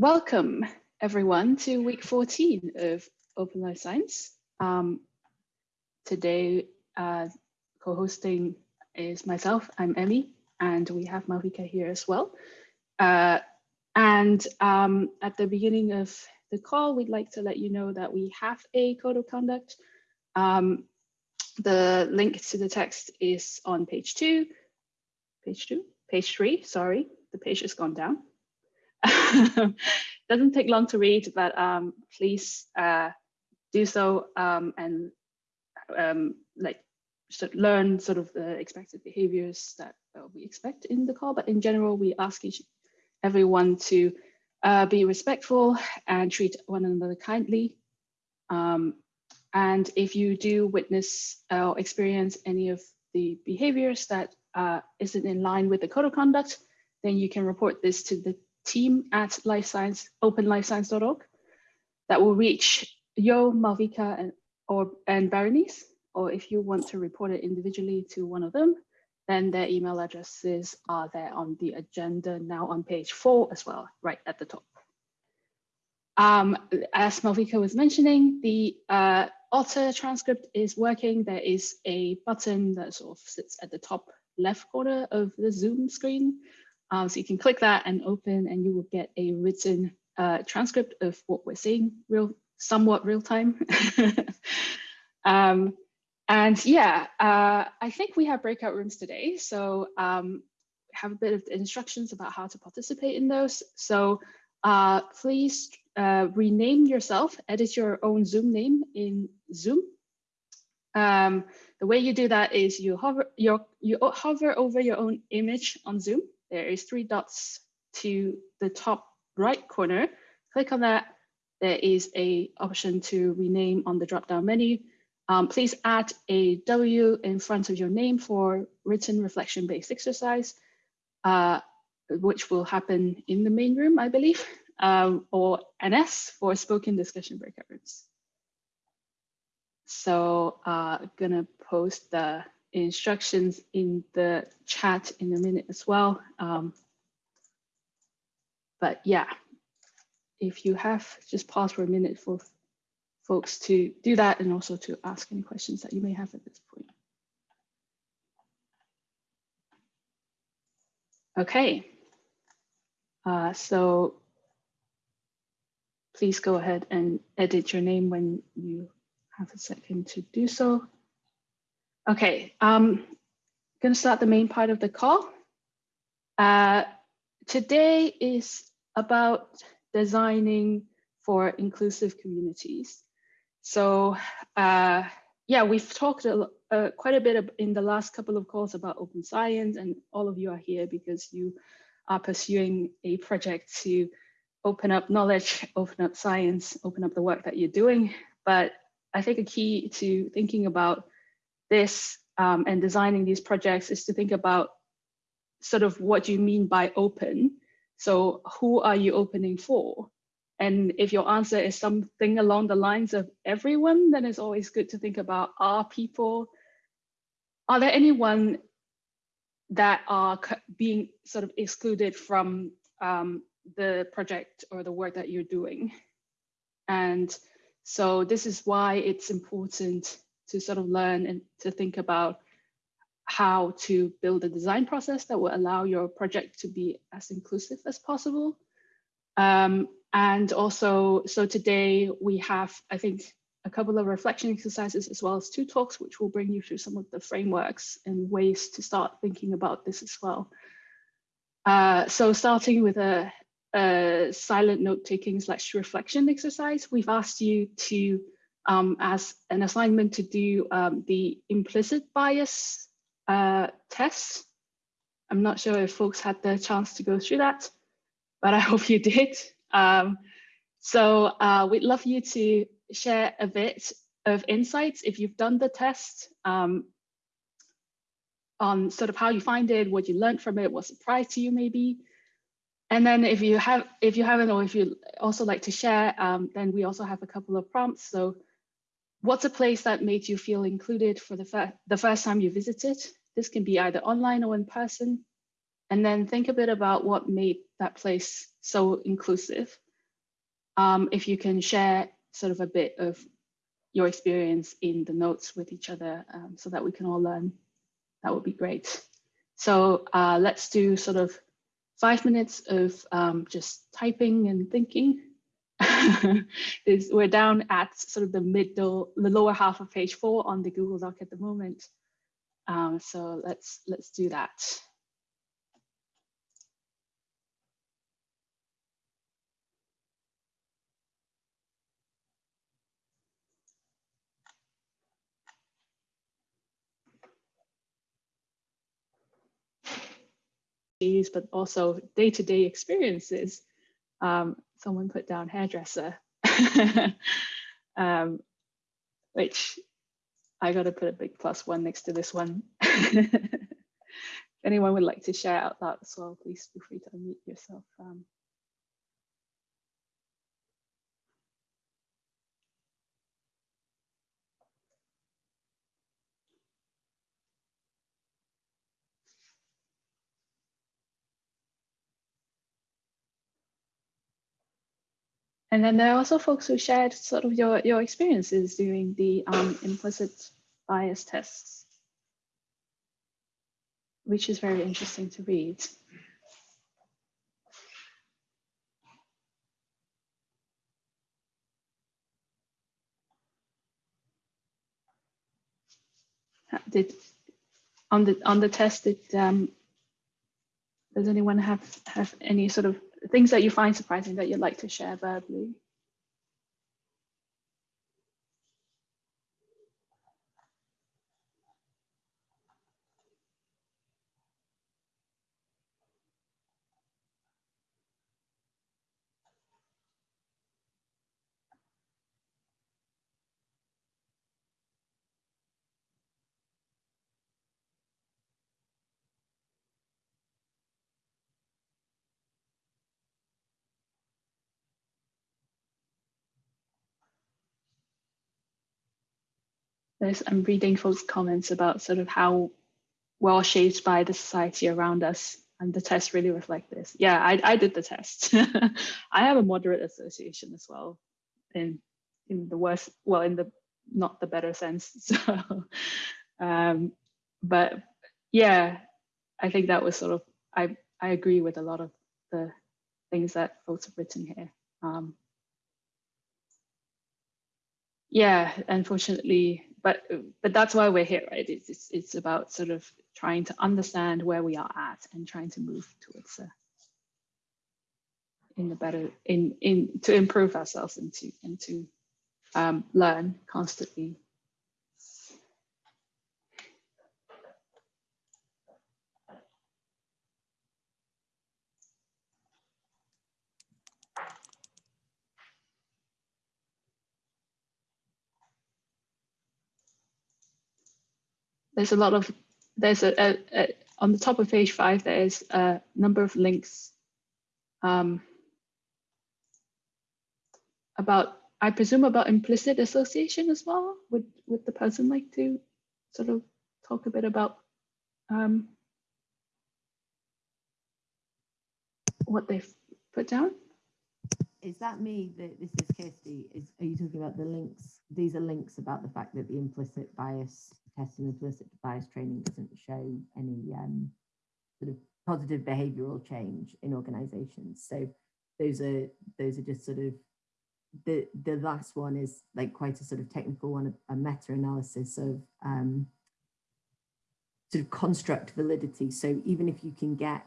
welcome everyone to week 14 of Open Life Science. Um, today, uh, co-hosting is myself, I'm Emmy, and we have Malvika here as well. Uh, and um, at the beginning of the call, we'd like to let you know that we have a code of conduct. Um, the link to the text is on page two, page two, page three, sorry, the page has gone down. Doesn't take long to read, but um, please uh, do so um, and um, like of learn sort of the expected behaviors that uh, we expect in the call. But in general, we ask each everyone to uh, be respectful and treat one another kindly. Um, and if you do witness or experience any of the behaviors that uh, not in line with the code of conduct, then you can report this to the team at life science, openlifescience.org that will reach Yo, Malvika, and, or, and Berenice, or if you want to report it individually to one of them, then their email addresses are there on the agenda now on page four as well, right at the top. Um, as Malvika was mentioning, the uh, Otter transcript is working. There is a button that sort of sits at the top left corner of the Zoom screen um, so you can click that and open and you will get a written uh, transcript of what we're saying real, somewhat real time. um, and yeah, uh, I think we have breakout rooms today. So um, have a bit of instructions about how to participate in those. So uh, please uh, rename yourself, edit your own Zoom name in Zoom. Um, the way you do that is you hover, your, you hover over your own image on Zoom there is three dots to the top right corner. Click on that. There is a option to rename on the drop-down menu. Um, please add a W in front of your name for written reflection-based exercise, uh, which will happen in the main room, I believe, um, or an S for spoken discussion breakout rooms. So uh, gonna post the instructions in the chat in a minute as well. Um, but yeah, if you have, just pause for a minute for folks to do that and also to ask any questions that you may have at this point. Okay, uh, so please go ahead and edit your name when you have a second to do so. Okay, um, going to start the main part of the call. Uh, today is about designing for inclusive communities. So uh, yeah, we've talked a, uh, quite a bit in the last couple of calls about open science and all of you are here because you are pursuing a project to open up knowledge, open up science, open up the work that you're doing. But I think a key to thinking about this um, and designing these projects is to think about sort of what you mean by open. So who are you opening for? And if your answer is something along the lines of everyone, then it's always good to think about are people, are there anyone that are being sort of excluded from um, the project or the work that you're doing? And so this is why it's important to sort of learn and to think about how to build a design process that will allow your project to be as inclusive as possible. Um, and also, so today we have, I think, a couple of reflection exercises as well as two talks, which will bring you through some of the frameworks and ways to start thinking about this as well. Uh, so starting with a, a silent note-taking slash reflection exercise, we've asked you to um, as an assignment to do um, the implicit bias uh, test. I'm not sure if folks had the chance to go through that, but I hope you did. Um, so uh, we'd love you to share a bit of insights if you've done the test um, on sort of how you find it, what you learned from it, what surprised you maybe. And then if you have, if you haven't, or if you also like to share, um, then we also have a couple of prompts. So What's a place that made you feel included for the, fir the first time you visited? This can be either online or in person. And then think a bit about what made that place so inclusive. um, if you can share sort of a bit of your experience in the notes with each other um, so that we can all learn, that would be great. So uh, let's do sort of five minutes of um, just typing and thinking. we're down at sort of the middle, the lower half of page four on the Google Doc at the moment. Um, so let's let's do that. but also day-to-day -day experiences. Um, someone put down hairdresser, um, which I got to put a big plus one next to this one. if anyone would like to share out that as well, please feel free to unmute yourself. Um, And then there are also folks who shared sort of your, your experiences doing the um, implicit bias tests, which is very interesting to read. Did on the on the test did um, does anyone have have any sort of things that you find surprising that you'd like to share verbally. There's, I'm reading folks' comments about sort of how well shaped by the society around us. And the test really reflect this. Yeah, I, I did the test. I have a moderate association as well in in the worst, well, in the not the better sense. So, um, but yeah, I think that was sort of, I, I agree with a lot of the things that folks have written here. Um, yeah, unfortunately, but but that's why we're here, right? It's, it's it's about sort of trying to understand where we are at and trying to move towards a, in the better in in to improve ourselves and to and to um, learn constantly. There's a lot of there's a, a, a, on the top of page five there's a number of links um, about I presume about implicit association as well. Would would the person like to sort of talk a bit about um, what they've put down? Is that me that this is Kirsty? Is are you talking about the links? These are links about the fact that the implicit bias testing implicit bias training doesn't show any um, sort of positive behavioral change in organizations. So those are those are just sort of the the last one is like quite a sort of technical one, a, a meta-analysis of um, sort of construct validity. So even if you can get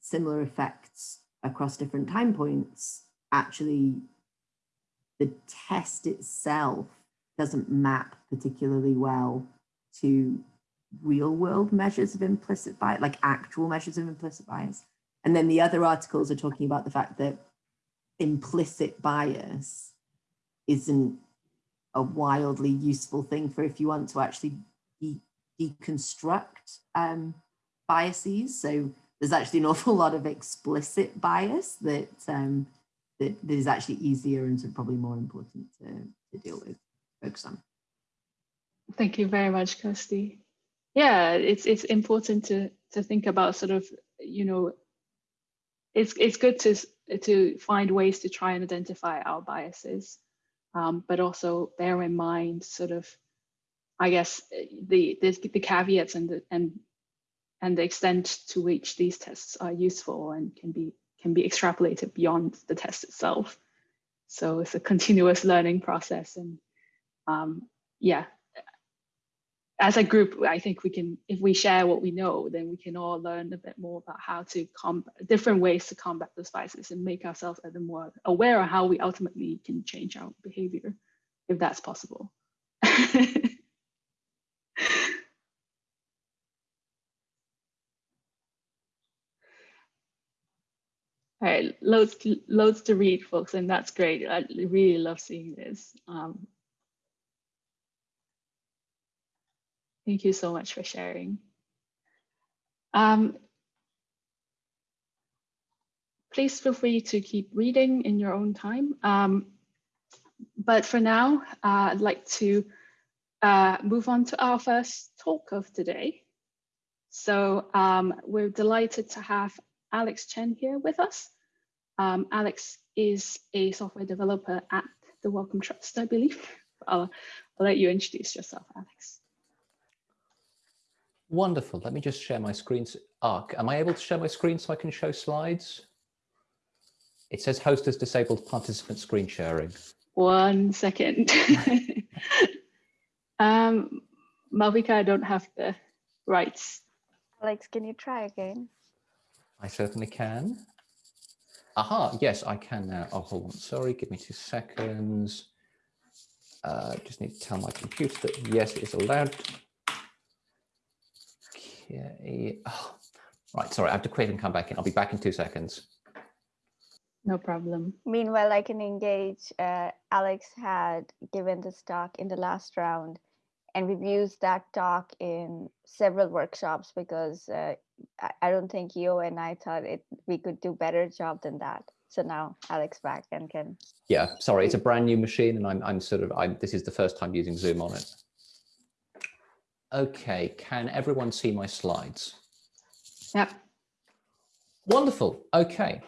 similar effects across different time points, actually the test itself doesn't map particularly well to real world measures of implicit bias, like actual measures of implicit bias. And then the other articles are talking about the fact that implicit bias isn't a wildly useful thing for if you want to actually de deconstruct um, biases. So there's actually an awful lot of explicit bias that um, that, that is actually easier and probably more important to, to deal with, focus on. Thank you very much, Kirsty. Yeah, it's it's important to to think about sort of, you know, it's it's good to to find ways to try and identify our biases, um, but also bear in mind sort of, I guess, the the, the caveats and the and and the extent to which these tests are useful and can be can be extrapolated beyond the test itself. So it's a continuous learning process, and um, yeah, as a group, I think we can, if we share what we know, then we can all learn a bit more about how to combat different ways to combat those biases and make ourselves a little more aware of how we ultimately can change our behavior, if that's possible. All right, loads to, loads to read, folks, and that's great. I really love seeing this. Um, thank you so much for sharing. Um, please feel free to keep reading in your own time. Um, but for now, uh, I'd like to uh, move on to our first talk of today. So um, we're delighted to have Alex Chan here with us. Um, Alex is a software developer at the Wellcome Trust, I believe. I'll, I'll let you introduce yourself, Alex. Wonderful. Let me just share my screen. Arc, am I able to share my screen so I can show slides? It says host has disabled participant screen sharing. One second. um, Malvika, I don't have the rights. Alex, can you try again? I certainly can. Aha, yes, I can now. Oh, hold on. Sorry, give me two seconds. Uh, just need to tell my computer that yes, it is allowed. Okay. Oh, right, sorry, I have to quit and come back in. I'll be back in two seconds. No problem. Meanwhile, I can engage. Uh, Alex had given this talk in the last round, and we've used that talk in several workshops because uh, I, I don't think you and I thought it we could do better job than that. So now Alex back and can. Yeah, sorry, it's a brand new machine and I'm, I'm sort of, I'm, this is the first time using Zoom on it. Okay, can everyone see my slides? Yep. Wonderful. Okay.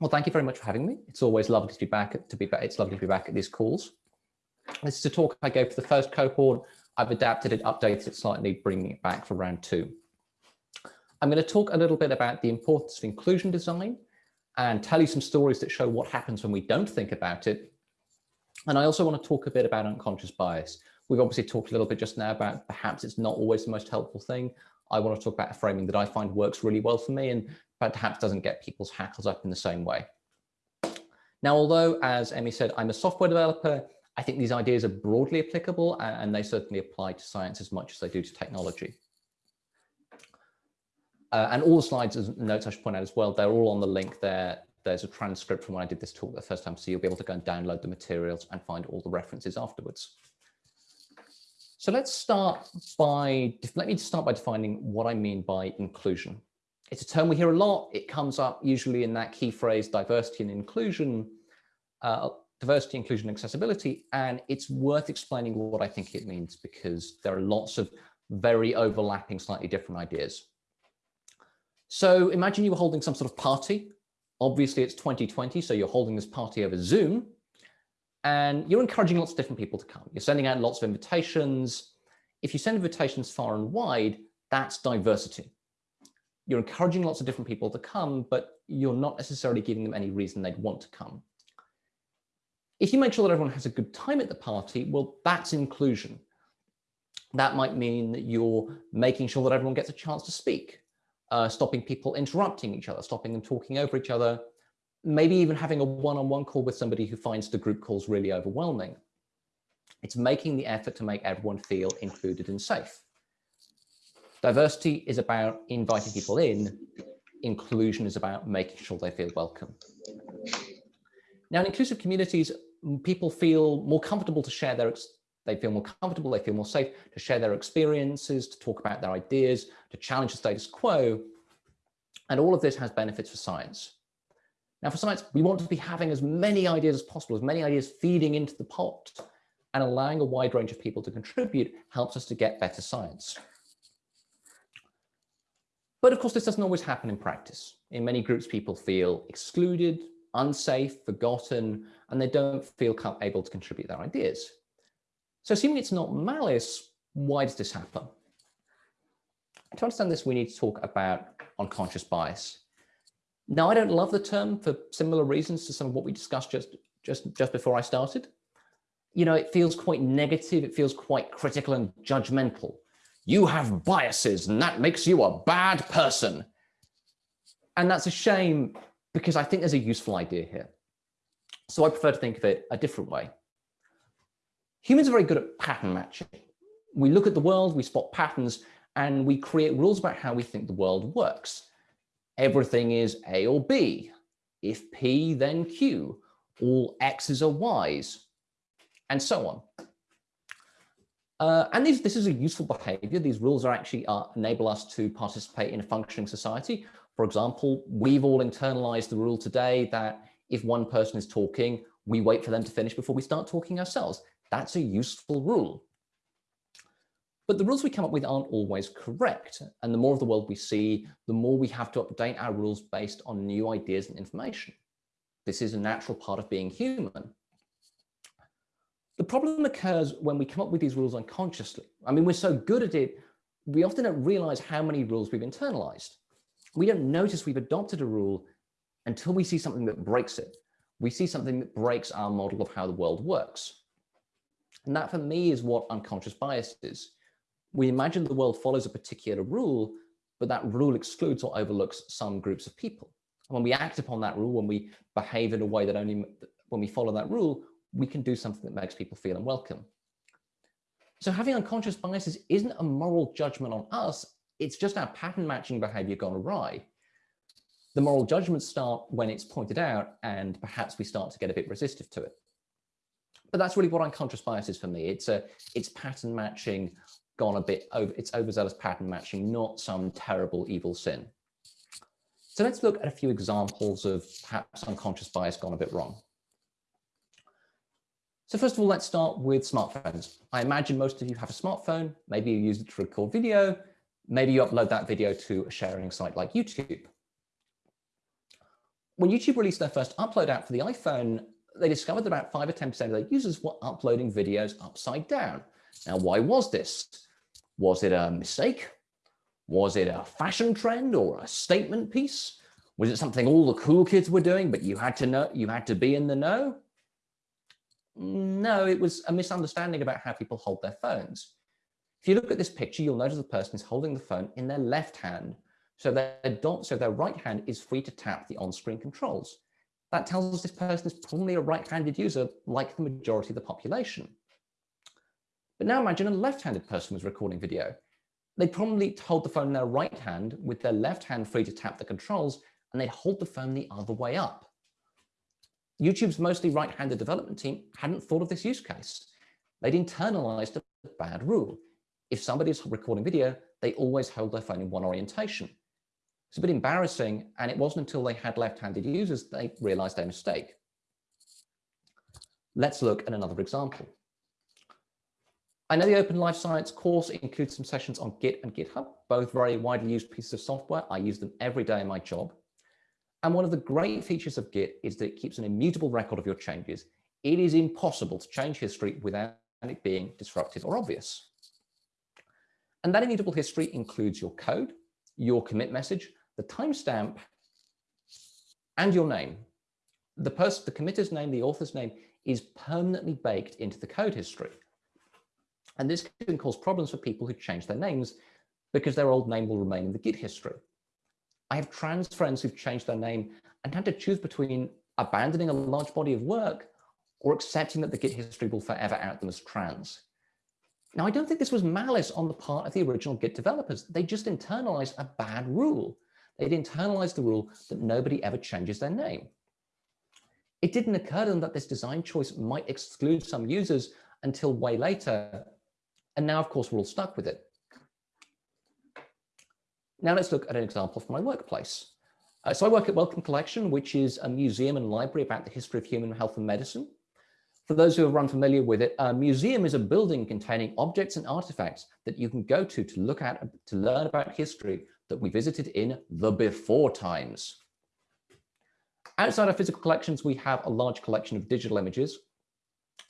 Well, thank you very much for having me. It's always lovely to be back. To be back, it's lovely to be back at these calls. This is a talk I gave for the first cohort. I've adapted it, updated it slightly, bringing it back for round two. I'm going to talk a little bit about the importance of inclusion design and tell you some stories that show what happens when we don't think about it. And I also want to talk a bit about unconscious bias. We've obviously talked a little bit just now about perhaps it's not always the most helpful thing. I want to talk about a framing that I find works really well for me and perhaps doesn't get people's hackles up in the same way. Now, although, as Emmy said, I'm a software developer, I think these ideas are broadly applicable and they certainly apply to science as much as they do to technology. Uh, and all the slides, as notes I should point out as well, they're all on the link there. There's a transcript from when I did this talk the first time, so you'll be able to go and download the materials and find all the references afterwards. So let's start by, let me start by defining what I mean by inclusion. It's a term we hear a lot. It comes up usually in that key phrase, diversity and inclusion, uh, diversity, inclusion, accessibility, and it's worth explaining what I think it means because there are lots of very overlapping, slightly different ideas. So imagine you were holding some sort of party. Obviously it's 2020, so you're holding this party over Zoom and you're encouraging lots of different people to come. You're sending out lots of invitations. If you send invitations far and wide, that's diversity. You're encouraging lots of different people to come, but you're not necessarily giving them any reason they'd want to come. If you make sure that everyone has a good time at the party, well, that's inclusion. That might mean that you're making sure that everyone gets a chance to speak, uh, stopping people interrupting each other, stopping them talking over each other, maybe even having a one-on-one -on -one call with somebody who finds the group calls really overwhelming. It's making the effort to make everyone feel included and safe. Diversity is about inviting people in. Inclusion is about making sure they feel welcome. Now, in inclusive communities, people feel more comfortable to share their, they feel more comfortable, they feel more safe to share their experiences, to talk about their ideas, to challenge the status quo. And all of this has benefits for science. Now for science, we want to be having as many ideas as possible, as many ideas feeding into the pot and allowing a wide range of people to contribute helps us to get better science. But of course, this doesn't always happen in practice. In many groups, people feel excluded, unsafe, forgotten, and they don't feel able to contribute their ideas. So assuming it's not malice, why does this happen? To understand this, we need to talk about unconscious bias. Now, I don't love the term for similar reasons to some of what we discussed just, just, just before I started. You know, it feels quite negative. It feels quite critical and judgmental. You have biases and that makes you a bad person. And that's a shame because I think there's a useful idea here. So I prefer to think of it a different way. Humans are very good at pattern matching. We look at the world, we spot patterns, and we create rules about how we think the world works. Everything is A or B. If P, then Q. All X's are Y's, and so on. Uh, and these, this is a useful behavior. These rules are actually uh, enable us to participate in a functioning society. For example, we've all internalized the rule today that if one person is talking, we wait for them to finish before we start talking ourselves. That's a useful rule. But the rules we come up with aren't always correct. And the more of the world we see, the more we have to update our rules based on new ideas and information. This is a natural part of being human. The problem occurs when we come up with these rules unconsciously. I mean, we're so good at it, we often don't realize how many rules we've internalized. We don't notice we've adopted a rule until we see something that breaks it. We see something that breaks our model of how the world works. And that for me is what unconscious bias is we imagine the world follows a particular rule, but that rule excludes or overlooks some groups of people. And when we act upon that rule, when we behave in a way that only, when we follow that rule, we can do something that makes people feel unwelcome. So having unconscious biases isn't a moral judgment on us, it's just our pattern matching behavior gone awry. The moral judgments start when it's pointed out and perhaps we start to get a bit resistive to it. But that's really what unconscious bias is for me. It's a, it's pattern matching gone a bit over, it's overzealous pattern matching, not some terrible evil sin. So let's look at a few examples of perhaps unconscious bias gone a bit wrong. So first of all, let's start with smartphones. I imagine most of you have a smartphone. Maybe you use it to record video. Maybe you upload that video to a sharing site like YouTube. When YouTube released their first upload app for the iPhone, they discovered that about 5 or 10% of their users were uploading videos upside down. Now, why was this? Was it a mistake? Was it a fashion trend or a statement piece? Was it something all the cool kids were doing, but you had to know, you had to be in the know? No, it was a misunderstanding about how people hold their phones. If you look at this picture, you'll notice the person is holding the phone in their left hand. So their, so their right hand is free to tap the on-screen controls. That tells us this person is probably a right-handed user like the majority of the population. But now imagine a left-handed person was recording video. They'd probably hold the phone in their right hand with their left hand free to tap the controls, and they'd hold the phone the other way up. YouTube's mostly right-handed development team hadn't thought of this use case. They'd internalized a bad rule. If somebody's recording video, they always hold their phone in one orientation. It's a bit embarrassing, and it wasn't until they had left-handed users they realized their mistake. Let's look at another example. I know the Open Life Science course includes some sessions on Git and GitHub, both very widely used pieces of software. I use them every day in my job. And one of the great features of Git is that it keeps an immutable record of your changes. It is impossible to change history without it being disruptive or obvious. And that immutable history includes your code, your commit message, the timestamp, and your name. The person, the committer's name, the author's name is permanently baked into the code history. And this can cause problems for people who change their names because their old name will remain in the Git history. I have trans friends who've changed their name and had to choose between abandoning a large body of work or accepting that the Git history will forever out them as trans. Now, I don't think this was malice on the part of the original Git developers. They just internalized a bad rule. They'd internalized the rule that nobody ever changes their name. It didn't occur to them that this design choice might exclude some users until way later and now, of course, we're all stuck with it. Now let's look at an example from my workplace. Uh, so I work at Wellcome Collection, which is a museum and library about the history of human health and medicine. For those who are unfamiliar with it, a museum is a building containing objects and artifacts that you can go to to look at, to learn about history that we visited in the before times. Outside our physical collections, we have a large collection of digital images.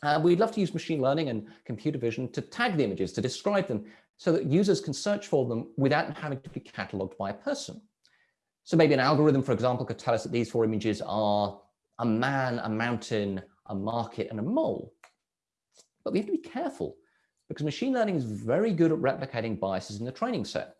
Uh, we'd love to use machine learning and computer vision to tag the images, to describe them, so that users can search for them without having to be catalogued by a person. So maybe an algorithm, for example, could tell us that these four images are a man, a mountain, a market, and a mole. But we have to be careful because machine learning is very good at replicating biases in the training set.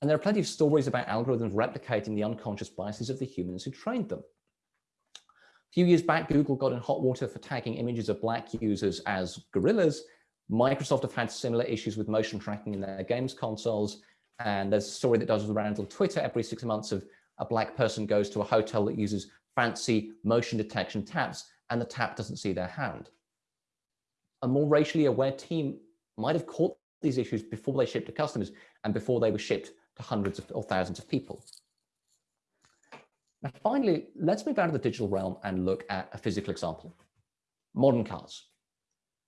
And there are plenty of stories about algorithms replicating the unconscious biases of the humans who trained them. A few years back, Google got in hot water for tagging images of black users as gorillas. Microsoft have had similar issues with motion tracking in their games consoles. And there's a story that does around on Twitter every six months of a black person goes to a hotel that uses fancy motion detection taps and the tap doesn't see their hand. A more racially aware team might have caught these issues before they shipped to customers and before they were shipped to hundreds of, or thousands of people. Now, finally, let's move out of the digital realm and look at a physical example. Modern cars.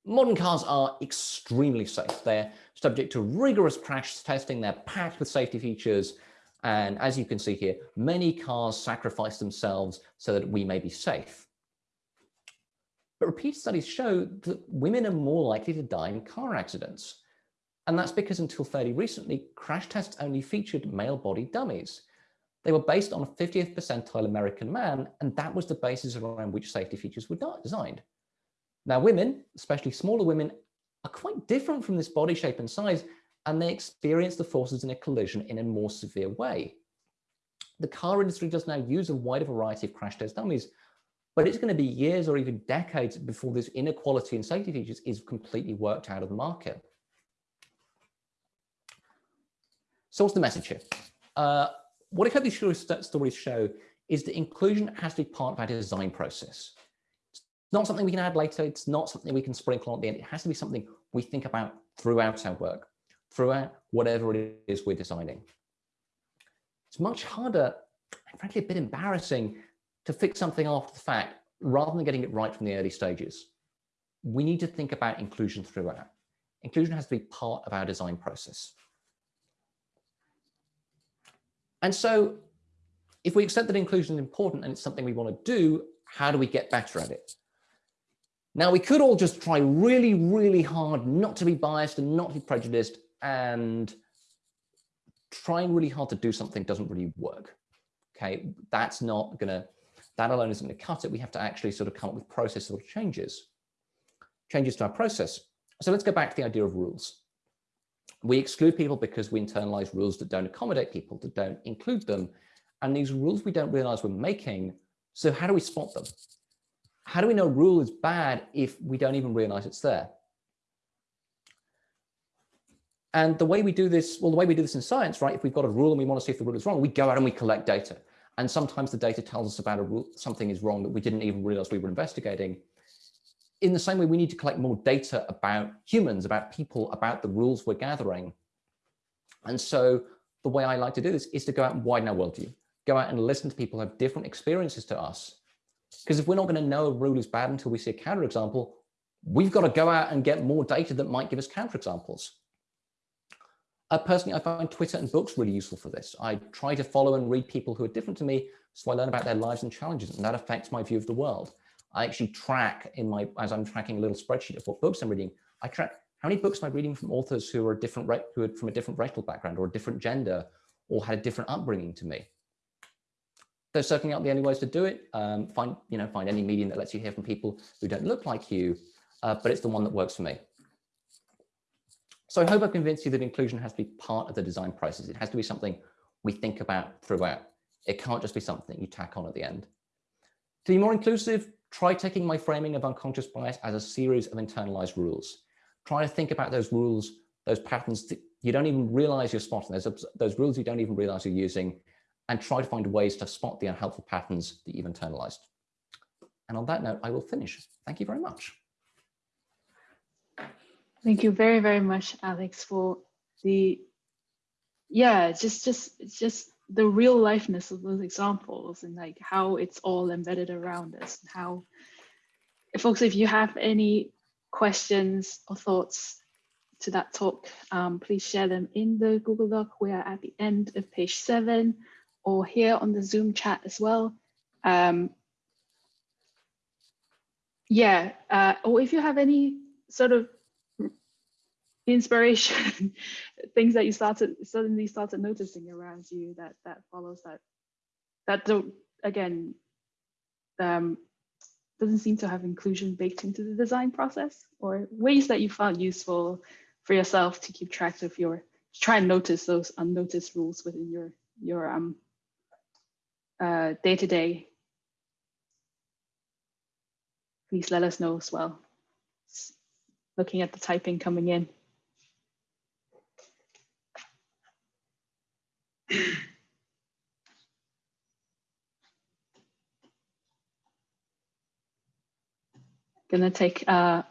Modern cars are extremely safe. They're subject to rigorous crash testing. They're packed with safety features. And as you can see here, many cars sacrifice themselves so that we may be safe. But repeated studies show that women are more likely to die in car accidents. And that's because until fairly recently, crash tests only featured male body dummies. They were based on a 50th percentile American man, and that was the basis around which safety features were designed. Now, women, especially smaller women, are quite different from this body shape and size, and they experience the forces in a collision in a more severe way. The car industry does now use a wider variety of crash test dummies, but it's going to be years or even decades before this inequality in safety features is completely worked out of the market. So what's the message here? Uh, what I hope these stories show is that inclusion has to be part of our design process. It's not something we can add later. It's not something we can sprinkle on at the end. It has to be something we think about throughout our work, throughout whatever it is we're designing. It's much harder and frankly a bit embarrassing to fix something after the fact rather than getting it right from the early stages. We need to think about inclusion throughout. Inclusion has to be part of our design process. And so if we accept that inclusion is important and it's something we want to do, how do we get better at it? Now, we could all just try really, really hard not to be biased and not to be prejudiced and trying really hard to do something doesn't really work. Okay, that's not gonna, that alone isn't gonna cut it. We have to actually sort of come up with process sort of changes, changes to our process. So let's go back to the idea of rules. We exclude people because we internalize rules that don't accommodate people, that don't include them. And these rules we don't realize we're making. So how do we spot them? How do we know a rule is bad if we don't even realize it's there? And the way we do this, well, the way we do this in science, right? If we've got a rule and we want to see if the rule is wrong, we go out and we collect data. And sometimes the data tells us about a something is wrong that we didn't even realize we were investigating in the same way, we need to collect more data about humans, about people, about the rules we're gathering. And so the way I like to do this is to go out and widen our worldview, go out and listen to people who have different experiences to us. Because if we're not going to know a rule is bad until we see a counterexample, we've got to go out and get more data that might give us counterexamples. Uh, personally, I find Twitter and books really useful for this. I try to follow and read people who are different to me, so I learn about their lives and challenges, and that affects my view of the world. I actually track in my, as I'm tracking a little spreadsheet of what books I'm reading, I track how many books am I reading from authors who are different, who are from a different racial background or a different gender or had a different upbringing to me. There's certainly not the only ways to do it. Um, find, you know, find any medium that lets you hear from people who don't look like you, uh, but it's the one that works for me. So I hope I've convinced you that inclusion has to be part of the design process. It has to be something we think about throughout. It can't just be something you tack on at the end. To be more inclusive, Try taking my framing of unconscious bias as a series of internalized rules. Try to think about those rules, those patterns that you don't even realize you're spotting, those, those rules you don't even realize you're using, and try to find ways to spot the unhelpful patterns that you've internalized. And on that note, I will finish. Thank you very much. Thank you very, very much, Alex, for the, yeah, just, just, just the real lifeness of those examples and like how it's all embedded around us and how folks if you have any questions or thoughts to that talk, um, please share them in the Google Doc. We are at the end of page seven or here on the Zoom chat as well. Um, yeah, uh, or if you have any sort of inspiration, things that you started suddenly started noticing around you that that follows that that don't again um, doesn't seem to have inclusion baked into the design process or ways that you found useful for yourself to keep track of your try and notice those unnoticed rules within your your um uh day to day please let us know as well. Looking at the typing coming in gonna take uh,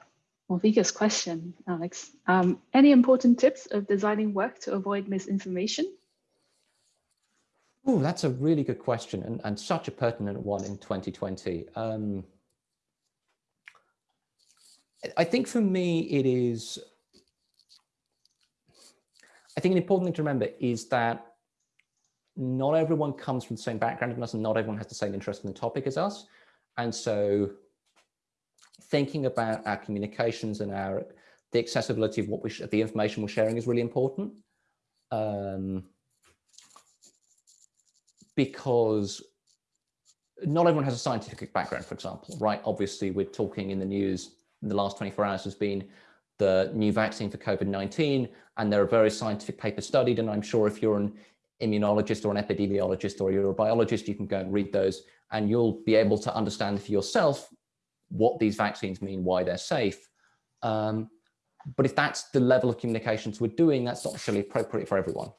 question, Alex. Um, any important tips of designing work to avoid misinformation? Oh, that's a really good question and, and such a pertinent one in 2020. Um, I think for me, it is, I think an important thing to remember is that not everyone comes from the same background as us and not everyone has the same interest in the topic as us. And so thinking about our communications and our the accessibility of what we the information we're sharing is really important um, because not everyone has a scientific background, for example, right? Obviously, we're talking in the news in the last 24 hours has been the new vaccine for COVID-19, and there are various scientific papers studied, and I'm sure if you're an immunologist or an epidemiologist or you're a biologist, you can go and read those, and you'll be able to understand for yourself what these vaccines mean, why they're safe. Um, but if that's the level of communications we're doing, that's not necessarily appropriate for everyone.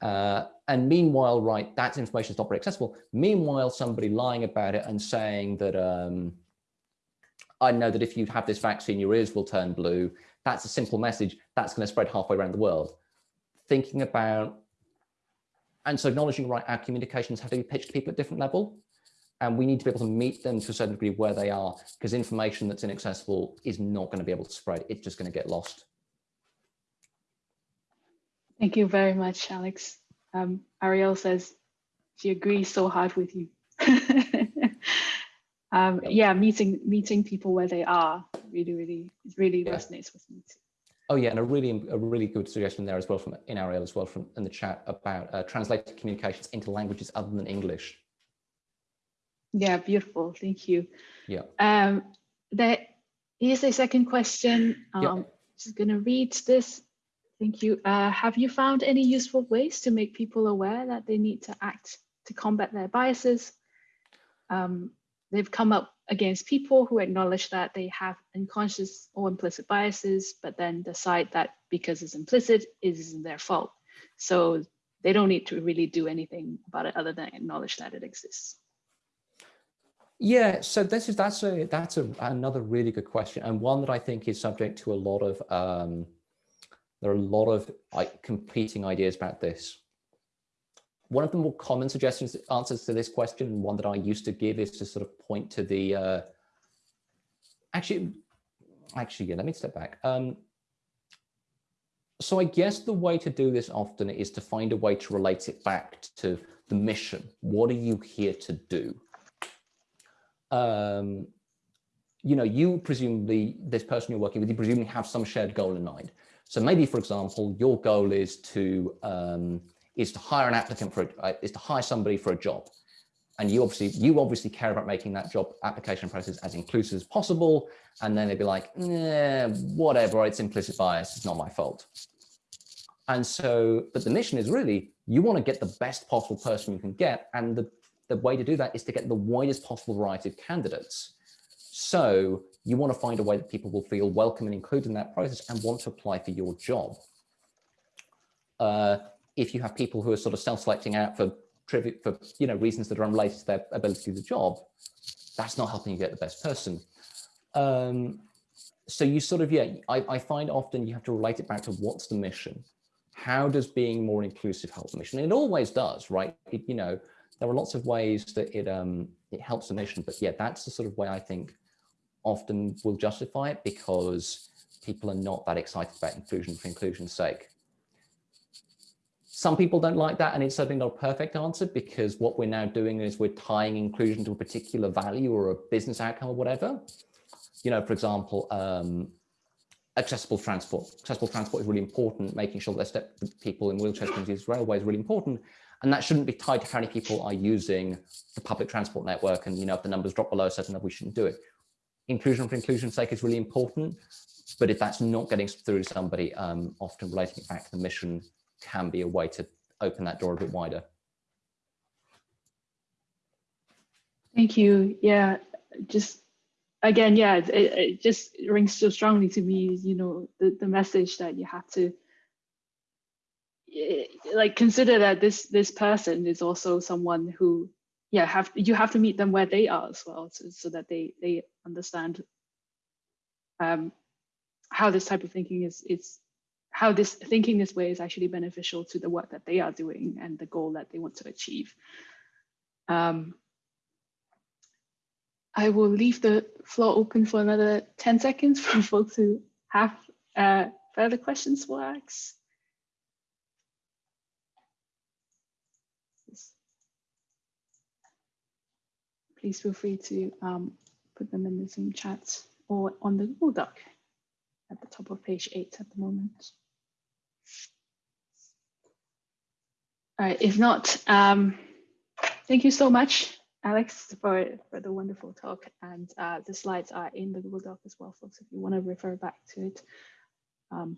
Uh, and meanwhile, right, that information is not very accessible. Meanwhile, somebody lying about it and saying that, um, I know that if you have this vaccine, your ears will turn blue. That's a simple message. That's going to spread halfway around the world. Thinking about, and so acknowledging, right, our communications have to be pitched to people at different level and we need to be able to meet them to a certain degree where they are because information that's inaccessible is not going to be able to spread. It's just going to get lost. Thank you very much, Alex. Um, Ariel says she agrees so hard with you. um, yeah, meeting meeting people where they are really, really, really yeah. resonates with me too. Oh yeah, and a really a really good suggestion there as well from in Ariel as well from in the chat about uh, translated communications into languages other than English. Yeah, beautiful. Thank you. Yeah. Um, there is a second question. Um, yeah. Just going to read this. Thank you. Uh, have you found any useful ways to make people aware that they need to act to combat their biases? Um, they've come up against people who acknowledge that they have unconscious or implicit biases, but then decide that because it's implicit, it isn't their fault. So they don't need to really do anything about it other than acknowledge that it exists. Yeah, so this is that's a that's a, another really good question and one that I think is subject to a lot of um, there are a lot of like, competing ideas about this. One of the more common suggestions answers to this question, one that I used to give is to sort of point to the uh, actually actually yeah let me step back. Um, so I guess the way to do this often is to find a way to relate it back to the mission. What are you here to do? um, you know, you presumably, this person you're working with, you presumably have some shared goal in mind. So maybe, for example, your goal is to um, is to hire an applicant for uh, is to hire somebody for a job, and you obviously you obviously care about making that job application process as inclusive as possible. And then they'd be like, nah, whatever, it's implicit bias, it's not my fault. And so, but the mission is really you want to get the best possible person you can get, and the the way to do that is to get the widest possible variety of candidates. So you want to find a way that people will feel welcome and included in that process and want to apply for your job. Uh, if you have people who are sort of self-selecting out for for you know reasons that are unrelated to their ability to do the job, that's not helping you get the best person. Um, so you sort of, yeah, I, I find often you have to relate it back to what's the mission? How does being more inclusive help the mission? And it always does, right? It, you know, there are lots of ways that it um, it helps the mission, but yeah, that's the sort of way I think often will justify it because people are not that excited about inclusion for inclusion's sake. Some people don't like that, and it's certainly not a perfect answer because what we're now doing is we're tying inclusion to a particular value or a business outcome or whatever. You know, for example, um, accessible transport. Accessible transport is really important, making sure that step people in wheelchairs can use railway is really important. And that shouldn't be tied to how many people are using the public transport network. And, you know, if the numbers drop below a certain level, we shouldn't do it. Inclusion for inclusion's sake is really important. But if that's not getting through to somebody, um, often relating it back to the mission can be a way to open that door a bit wider. Thank you. Yeah, just again, yeah, it, it just rings so strongly to me, you know, the, the message that you have to like consider that this this person is also someone who yeah have you have to meet them where they are as well so, so that they they understand um how this type of thinking is is how this thinking this way is actually beneficial to the work that they are doing and the goal that they want to achieve. Um, I will leave the floor open for another 10 seconds for folks who have uh, further questions for Alex. Please feel free to um, put them in the Zoom chat or on the Google Doc at the top of page eight at the moment. All right, if not, um, thank you so much, Alex, for, for the wonderful talk. And uh, the slides are in the Google Doc as well, folks, if you want to refer back to it. Um,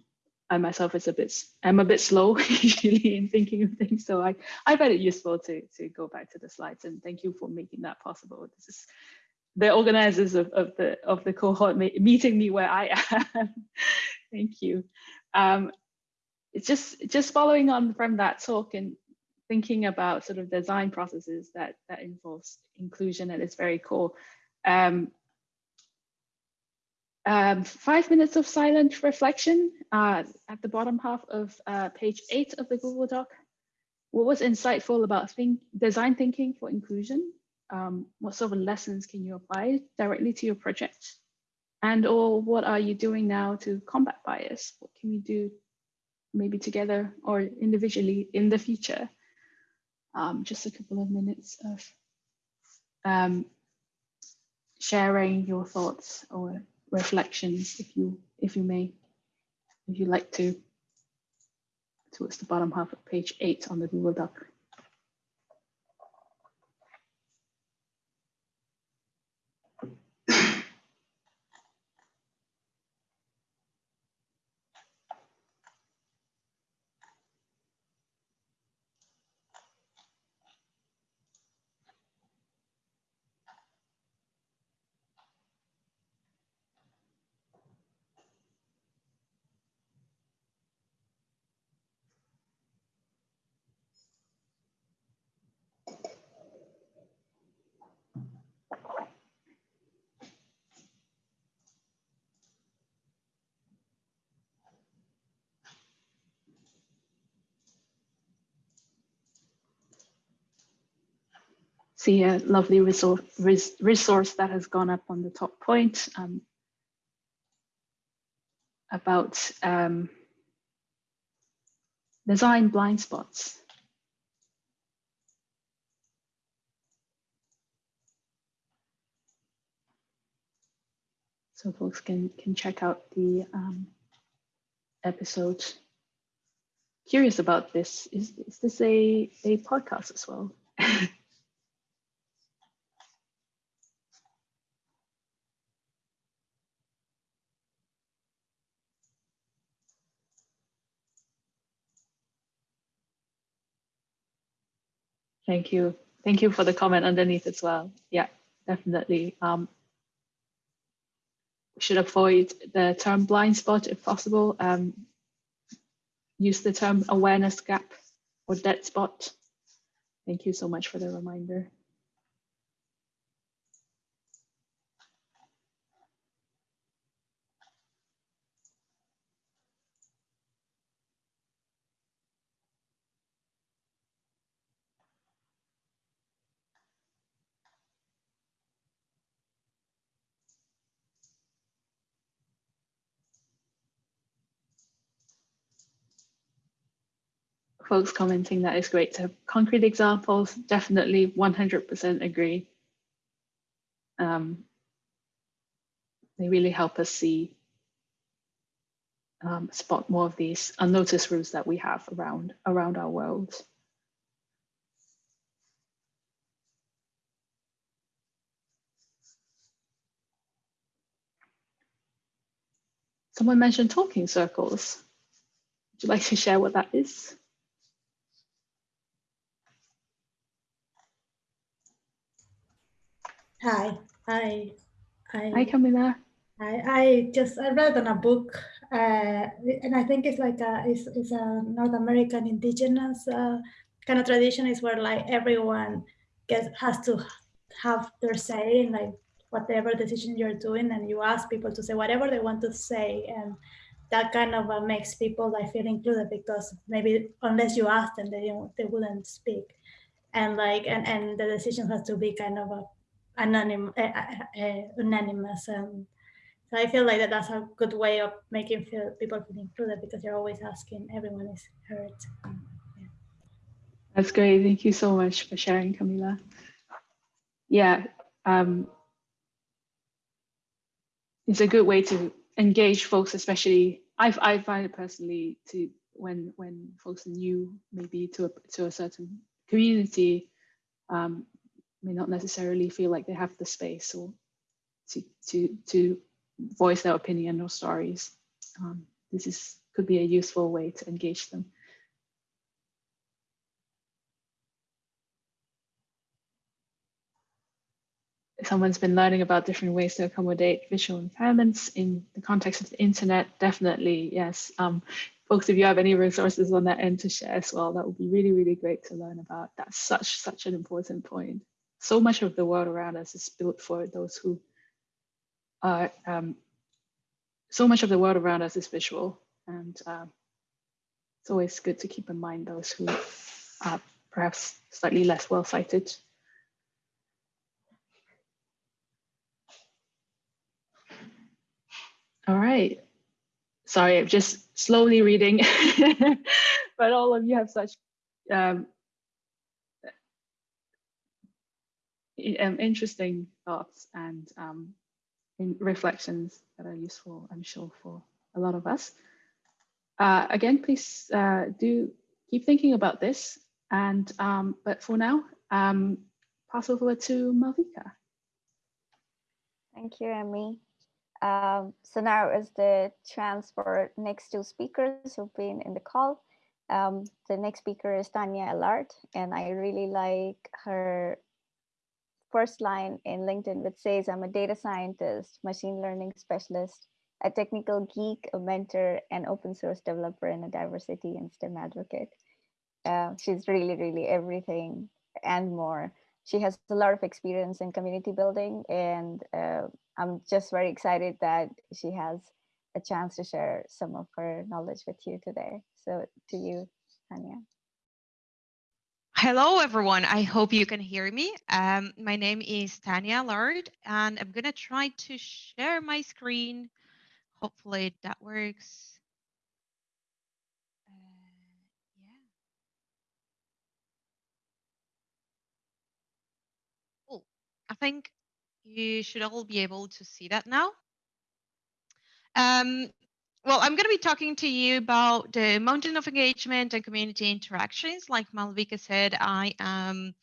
I myself is a bit, I'm a bit slow usually in thinking of things, so I, I find it useful to, to go back to the slides and thank you for making that possible. This is the organizers of, of the of the cohort meeting me where I am. thank you. Um, it's just just following on from that talk and thinking about sort of design processes that that involves inclusion at its very core. Um, um, five minutes of silent reflection uh, at the bottom half of uh, page eight of the Google Doc. What was insightful about think, design thinking for inclusion? Um, what sort of lessons can you apply directly to your project? And or what are you doing now to combat bias? What can you do maybe together or individually in the future. Um, just a couple of minutes of um, sharing your thoughts or reflections, if you if you may, if you like to, towards the bottom half of page eight on the Google Doc. See a lovely resource, res, resource that has gone up on the top point um, about um, design blind spots. So folks can, can check out the um, episode. Curious about this, is, is this a, a podcast as well? Thank you. Thank you for the comment underneath as well. Yeah, definitely. Um, should avoid the term blind spot if possible. Um, use the term awareness gap or dead spot. Thank you so much for the reminder. Folks commenting that it's great to have concrete examples. Definitely 100% agree. Um, they really help us see, um, spot more of these unnoticed routes that we have around, around our world. Someone mentioned talking circles. Would you like to share what that is? Hi, hi, Hi, I, Camila. I, I just I read on a book, uh, and I think it's like a it's, it's a North American indigenous uh, kind of tradition. Is where like everyone gets has to have their say in like whatever decision you're doing, and you ask people to say whatever they want to say, and that kind of uh, makes people like feel included because maybe unless you ask them, they don't- they wouldn't speak, and like and and the decision has to be kind of a anonym, uh, uh, uh, unanimous. Um, so I feel like that that's a good way of making feel people feel included because you're always asking everyone is heard. That's great. Thank you so much for sharing, Camila. Yeah, um, it's a good way to engage folks, especially I, I find it personally to when when folks are new maybe to a, to a certain community um, may not necessarily feel like they have the space or to to to voice their opinion or stories. Um, this is could be a useful way to engage them. someone's been learning about different ways to accommodate visual impairments in the context of the internet, definitely, yes. Um, folks, if you have any resources on that end to share as well, that would be really, really great to learn about. That's such, such an important point. So much of the world around us is built for those who are, um, so much of the world around us is visual. And uh, it's always good to keep in mind those who are perhaps slightly less well-sighted. All right. Sorry, I'm just slowly reading, but all of you have such um, interesting thoughts and um, reflections that are useful, I'm sure, for a lot of us. Uh, again, please uh, do keep thinking about this. And um, but for now, um, pass over to Malvika. Thank you, Emmy. Um, so now is the chance for next two speakers who've been in the call. Um, the next speaker is Tanya Allard, and I really like her first line in LinkedIn, which says, I'm a data scientist, machine learning specialist, a technical geek, a mentor, an open source developer, and a diversity and STEM advocate. Uh, she's really, really everything and more. She has a lot of experience in community building, and uh, I'm just very excited that she has a chance to share some of her knowledge with you today. So to you, Tanya. Hello, everyone. I hope you can hear me. Um, my name is Tanya Allard, and I'm going to try to share my screen. Hopefully that works. Uh, yeah. Cool. I think you should all be able to see that now. Um, well, I'm going to be talking to you about the mountain of engagement and community interactions. Like Malvika said, I am,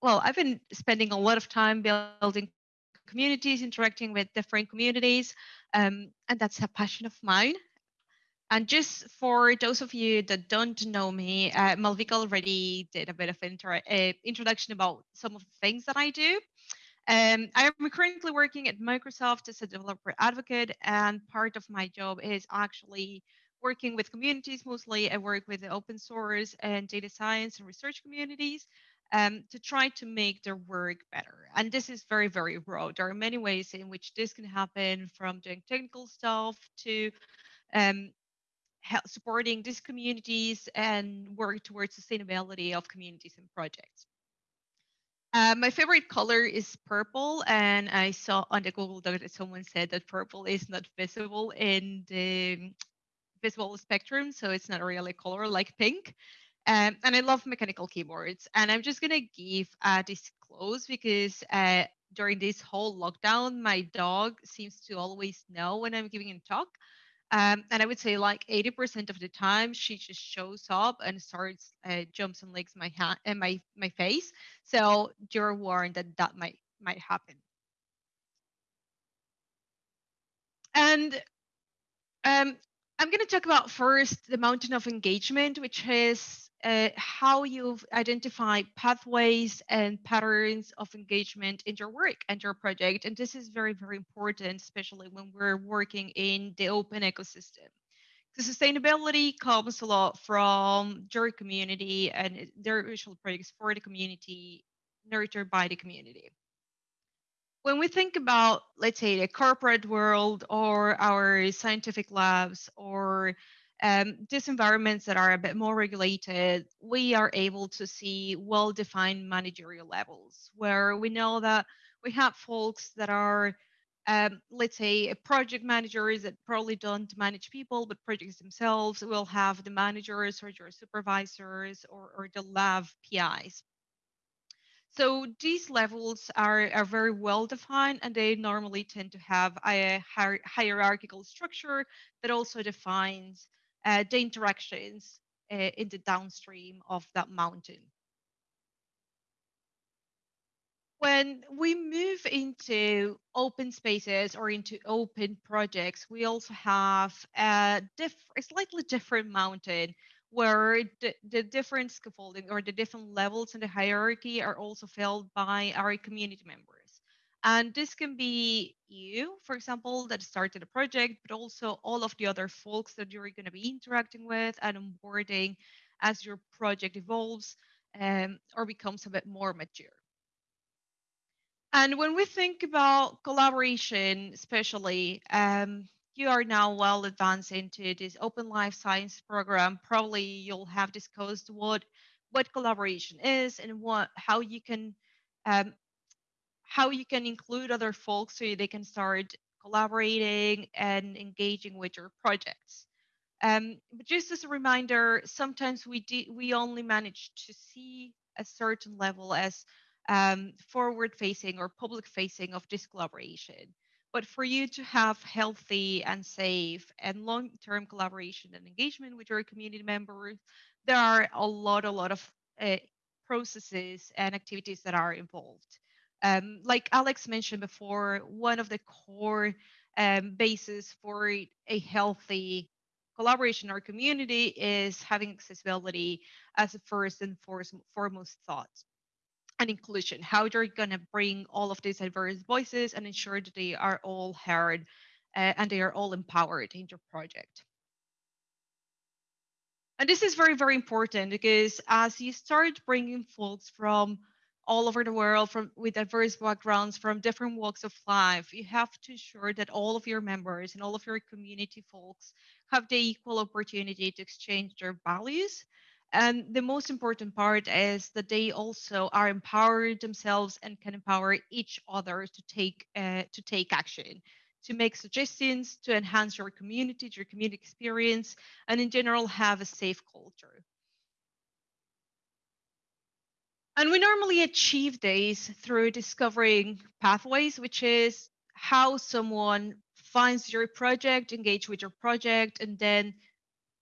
well, I've been spending a lot of time building communities, interacting with different communities, um, and that's a passion of mine. And just for those of you that don't know me, uh, Malvika already did a bit of inter uh, introduction about some of the things that I do. Um, I am currently working at Microsoft as a developer advocate, and part of my job is actually working with communities mostly. I work with the open source and data science and research communities um, to try to make their work better. And this is very, very broad. There are many ways in which this can happen from doing technical stuff to um, supporting these communities and work towards sustainability of communities and projects. Uh, my favorite color is purple, and I saw on the Google Doc that someone said that purple is not visible in the visible spectrum, so it's not really a color like pink. Um, and I love mechanical keyboards. And I'm just gonna give a disclose because uh, during this whole lockdown, my dog seems to always know when I'm giving a talk. Um, and I would say like 80% of the time she just shows up and starts uh, jumps and licks my hand and my my face. So you're warned that that might might happen. And um, I'm going to talk about first the mountain of engagement, which is uh, how you've identified pathways and patterns of engagement in your work and your project. And this is very, very important, especially when we're working in the open ecosystem. The sustainability comes a lot from your community and their usual projects for the community, nurtured by the community when we think about, let's say, the corporate world or our scientific labs or um, these environments that are a bit more regulated, we are able to see well defined managerial levels where we know that we have folks that are, um, let's say, a project managers that probably don't manage people, but projects themselves. We'll have the managers or your supervisors or, or the lab PIs. So these levels are, are very well defined and they normally tend to have a hier hierarchical structure that also defines uh, the interactions uh, in the downstream of that mountain. When we move into open spaces or into open projects, we also have a, diff a slightly different mountain where the, the different scaffolding or the different levels in the hierarchy are also filled by our community members. And this can be you, for example, that started a project, but also all of the other folks that you're going to be interacting with and onboarding as your project evolves um, or becomes a bit more mature. And when we think about collaboration, especially, um, you are now well advanced into this open life science program. Probably you'll have discussed what what collaboration is and what how you can um, how you can include other folks so they can start collaborating and engaging with your projects. Um, but just as a reminder sometimes we do, we only manage to see a certain level as um, forward facing or public facing of this collaboration but for you to have healthy and safe and long-term collaboration and engagement with your community members, there are a lot, a lot of uh, processes and activities that are involved. Um, like Alex mentioned before, one of the core um, bases for a healthy collaboration or community is having accessibility as a first and foremost thought and inclusion, how you're going to bring all of these diverse voices and ensure that they are all heard uh, and they are all empowered in your project. And this is very, very important because as you start bringing folks from all over the world from with diverse backgrounds from different walks of life, you have to ensure that all of your members and all of your community folks have the equal opportunity to exchange their values and the most important part is that they also are empowered themselves and can empower each other to take uh, to take action to make suggestions to enhance your community your community experience and in general have a safe culture. And we normally achieve this through discovering pathways which is how someone finds your project engage with your project and then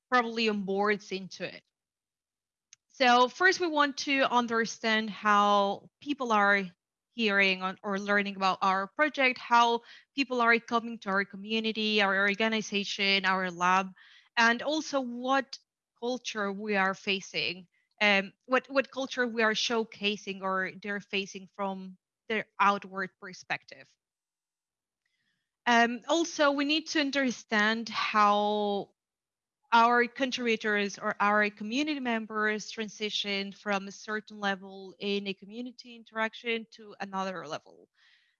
probably onboards into it so first we want to understand how people are hearing or learning about our project, how people are coming to our community, our organization, our lab, and also what culture we are facing, um, what, what culture we are showcasing or they're facing from their outward perspective. Um, also, we need to understand how our contributors or our community members transition from a certain level in a community interaction to another level.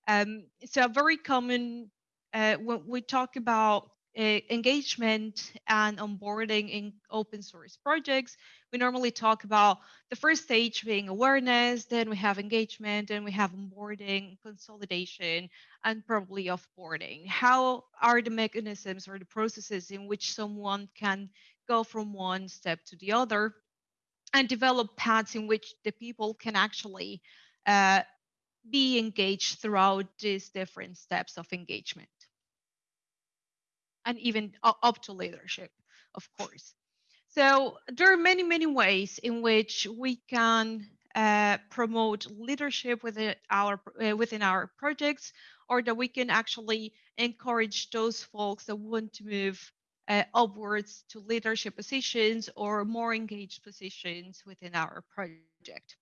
Um, so a very common uh, when we talk about uh, engagement and onboarding in open source projects, we normally talk about the first stage being awareness, then we have engagement, then we have onboarding, consolidation, and probably offboarding. How are the mechanisms or the processes in which someone can go from one step to the other and develop paths in which the people can actually uh, be engaged throughout these different steps of engagement and even up to leadership, of course. So there are many, many ways in which we can uh, promote leadership within our uh, within our projects, or that we can actually encourage those folks that want to move uh, upwards to leadership positions or more engaged positions within our project.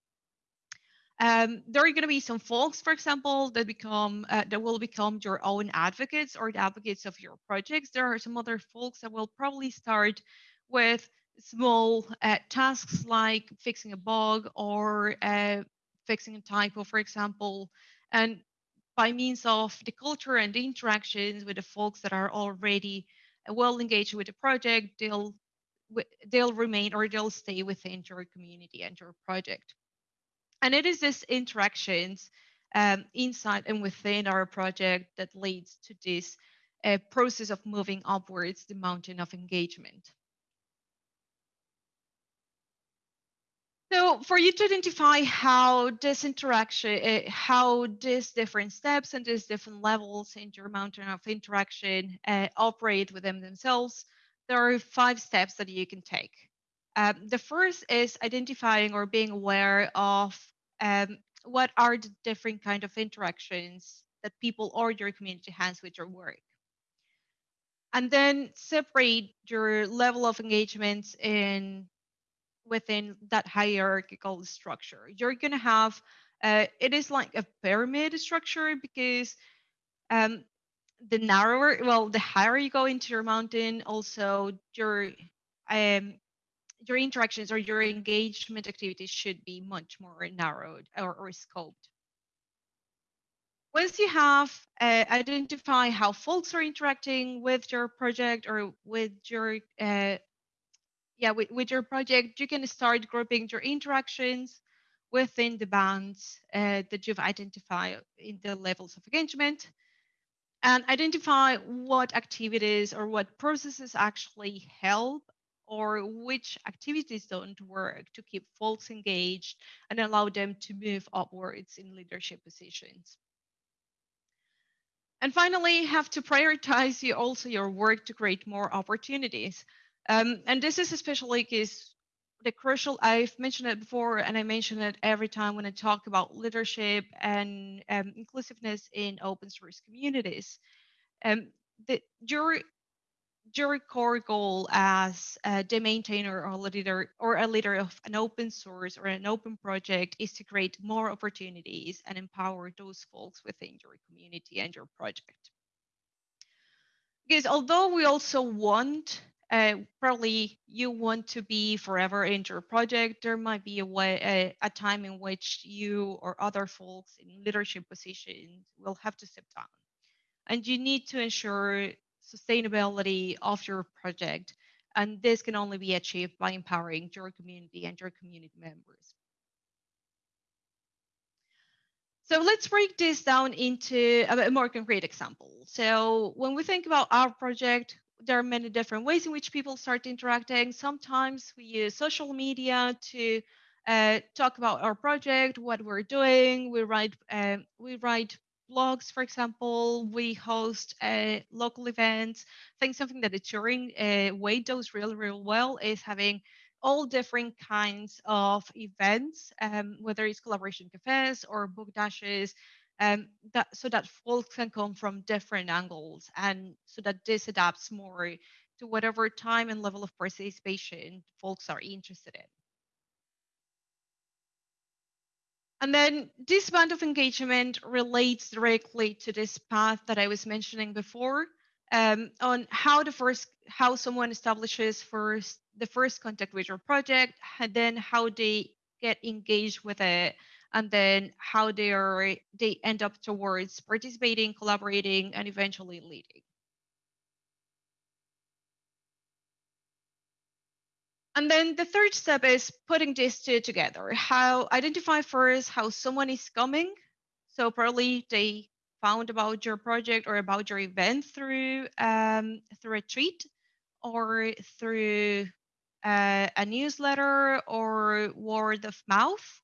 Um, there are going to be some folks, for example, that become uh, that will become your own advocates or the advocates of your projects. There are some other folks that will probably start with small uh, tasks like fixing a bug or uh, fixing a typo, for example, and by means of the culture and the interactions with the folks that are already uh, well engaged with the project, they'll they'll remain or they'll stay within your community and your project. And it is this interactions um, inside and within our project that leads to this uh, process of moving upwards the mountain of engagement. So for you to identify how this interaction, uh, how these different steps and these different levels in your mountain of interaction uh, operate within themselves, there are five steps that you can take. Um, the first is identifying or being aware of um, what are the different kind of interactions that people or your community has with your work. And then separate your level of engagement in within that hierarchical structure. You're going to have, uh, it is like a pyramid structure because um, the narrower, well, the higher you go into your mountain, also your um, your interactions or your engagement activities should be much more narrowed or, or scoped. Once you have uh, identify how folks are interacting with your project or with your uh, yeah with, with your project, you can start grouping your interactions within the bands uh, that you've identified in the levels of engagement and identify what activities or what processes actually help or which activities don't work to keep folks engaged and allow them to move upwards in leadership positions. And finally, have to prioritize you also your work to create more opportunities. Um, and this is especially because the crucial, I've mentioned it before, and I mention it every time when I talk about leadership and um, inclusiveness in open source communities. Um, the, your your core goal as the maintainer or leader or a leader of an open source or an open project is to create more opportunities and empower those folks within your community and your project. Because although we also want, uh, probably you want to be forever in your project, there might be a way, a, a time in which you or other folks in leadership positions will have to step down. And you need to ensure sustainability of your project. And this can only be achieved by empowering your community and your community members. So let's break this down into a more concrete example. So when we think about our project, there are many different ways in which people start interacting. Sometimes we use social media to uh, talk about our project, what we're doing. We write uh, we write blogs, for example, we host uh, local events. I think something that the Turing uh, way does really, really well is having all different kinds of events, um, whether it's collaboration cafes or book dashes, um, that so that folks can come from different angles, and so that this adapts more to whatever time and level of participation folks are interested in. And then this band of engagement relates directly to this path that I was mentioning before um, on how the first how someone establishes first the first contact with your project, and then how they get engaged with it, and then how they are they end up towards participating, collaborating, and eventually leading. And then the third step is putting these two together. How identify first how someone is coming. So probably they found about your project or about your event through um, through a tweet or through uh, a newsletter or word of mouth.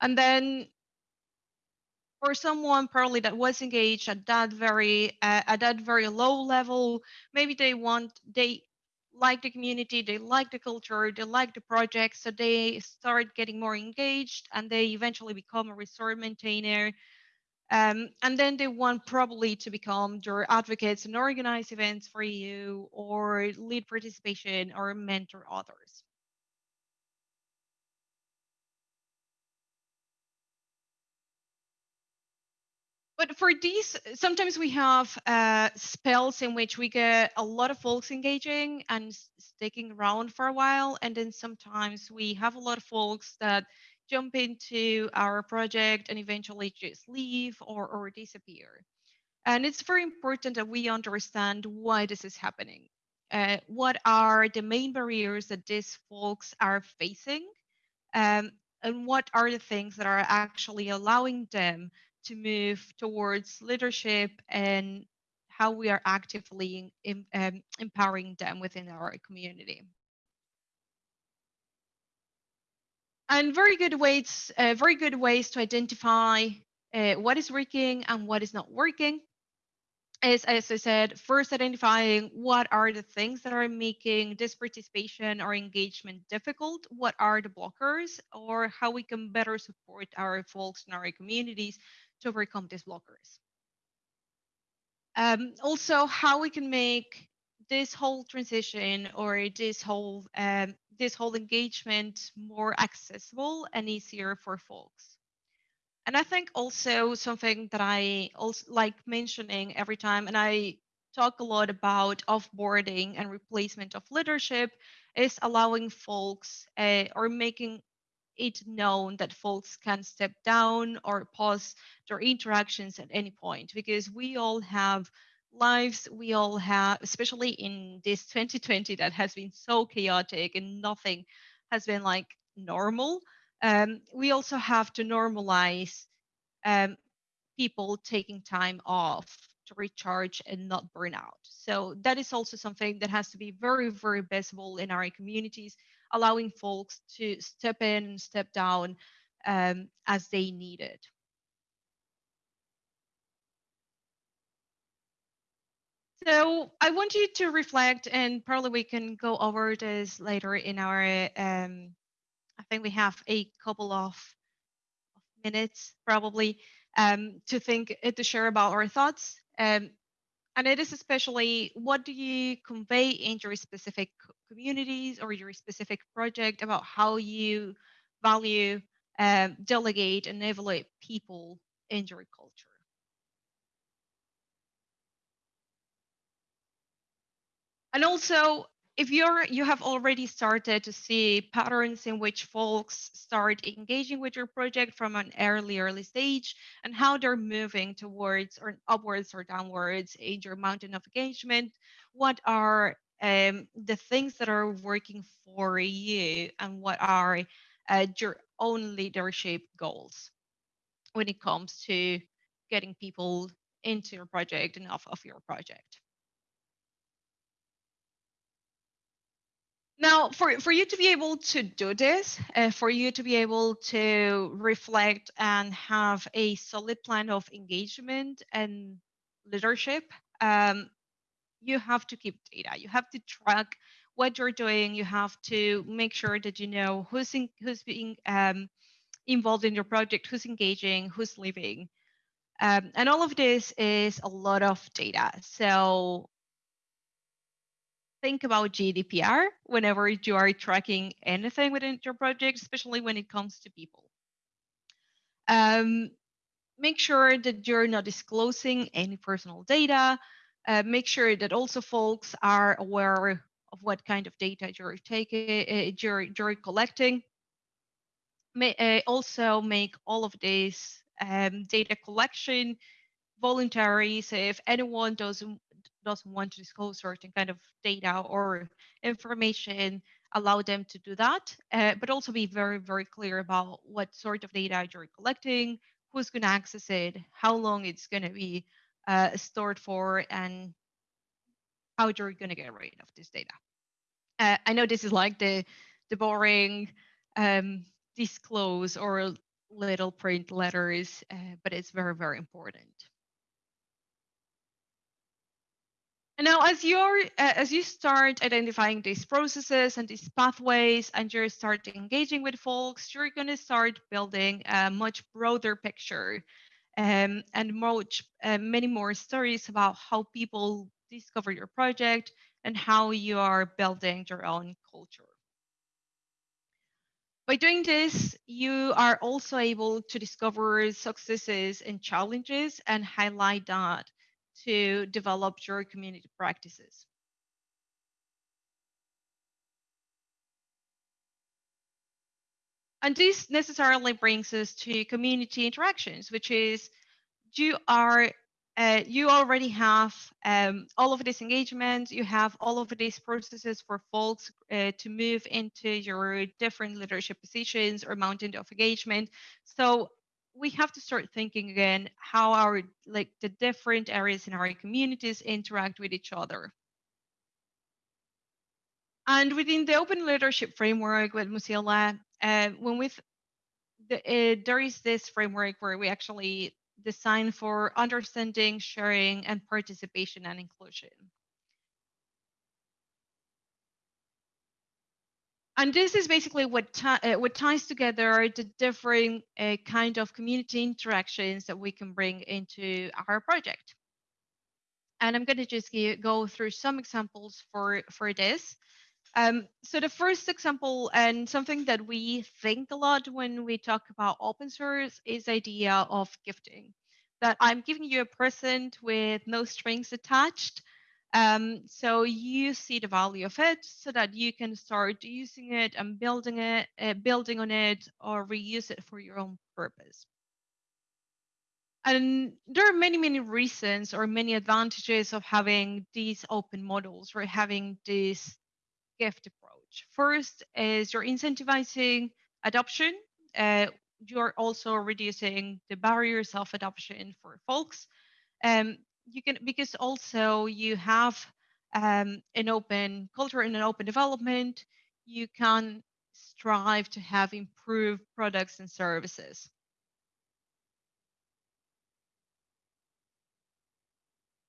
And then for someone probably that was engaged at that very uh, at that very low level, maybe they want they like the community, they like the culture, they like the project, so they start getting more engaged and they eventually become a resort maintainer. Um, and then they want probably to become your advocates and organize events for you or lead participation or mentor others. But for these, sometimes we have uh, spells in which we get a lot of folks engaging and sticking around for a while. And then sometimes we have a lot of folks that jump into our project and eventually just leave or, or disappear. And it's very important that we understand why this is happening. Uh, what are the main barriers that these folks are facing? Um, and what are the things that are actually allowing them to move towards leadership and how we are actively in, um, empowering them within our community. And very good ways, uh, very good ways to identify uh, what is working and what is not working is, as I said, first identifying what are the things that are making this participation or engagement difficult, what are the blockers, or how we can better support our folks in our communities to overcome these blockers. Um, also, how we can make this whole transition or this whole um, this whole engagement more accessible and easier for folks. And I think also something that I also like mentioning every time, and I talk a lot about offboarding and replacement of leadership, is allowing folks uh, or making it known that folks can step down or pause their interactions at any point because we all have lives we all have especially in this 2020 that has been so chaotic and nothing has been like normal um, we also have to normalize um, people taking time off to recharge and not burn out. So that is also something that has to be very very visible in our communities allowing folks to step in and step down um, as they need it. So I want you to reflect, and probably we can go over this later in our. Um, I think we have a couple of minutes probably um, to think uh, to share about our thoughts. Um, and it is especially what do you convey in your specific communities or your specific project about how you value, um, delegate, and evaluate people in your culture. And also, if you're you have already started to see patterns in which folks start engaging with your project from an early early stage and how they're moving towards or upwards or downwards in your mountain of engagement what are um, the things that are working for you and what are uh, your own leadership goals when it comes to getting people into your project and off of your project. Now, for, for you to be able to do this, uh, for you to be able to reflect and have a solid plan of engagement and leadership, um, you have to keep data. You have to track what you're doing. You have to make sure that you know who's in, who's being um, involved in your project, who's engaging, who's leaving. Um, and all of this is a lot of data. So think about GDPR whenever you are tracking anything within your project, especially when it comes to people. Um, make sure that you're not disclosing any personal data. Uh, make sure that also folks are aware of what kind of data you're taking, uh, you're, you're collecting. May, uh, also make all of this um, data collection voluntary. So if anyone doesn't doesn't want to disclose certain kind of data or information, allow them to do that, uh, but also be very, very clear about what sort of data you're collecting, who's going to access it, how long it's going to be uh, stored for, and how you're going to get rid of this data. Uh, I know this is like the the boring um, disclose or little print letters, uh, but it's very, very important. And now, as you're uh, as you start identifying these processes and these pathways, and you start engaging with folks, you're going to start building a much broader picture, um, and much uh, many more stories about how people discover your project and how you are building your own culture. By doing this, you are also able to discover successes and challenges and highlight that to develop your community practices. And this necessarily brings us to community interactions, which is you are uh, you already have um, all of this engagement, you have all of these processes for folks uh, to move into your different leadership positions or mountain of engagement. So we have to start thinking again how our like the different areas in our communities interact with each other. And within the open leadership framework with Mozilla, uh, when we the, uh, there is this framework where we actually design for understanding, sharing, and participation and inclusion. and this is basically what, uh, what ties together the different uh, kind of community interactions that we can bring into our project. And I'm going to just go through some examples for, for this. Um, so the first example and something that we think a lot when we talk about open source is idea of gifting. That I'm giving you a present with no strings attached, um, so you see the value of it so that you can start using it and building it, uh, building on it, or reuse it for your own purpose. And there are many, many reasons or many advantages of having these open models or having this gift approach. First is you're incentivizing adoption. Uh, you're also reducing the barriers of adoption for folks. Um, you can because also you have um, an open culture and an open development you can strive to have improved products and services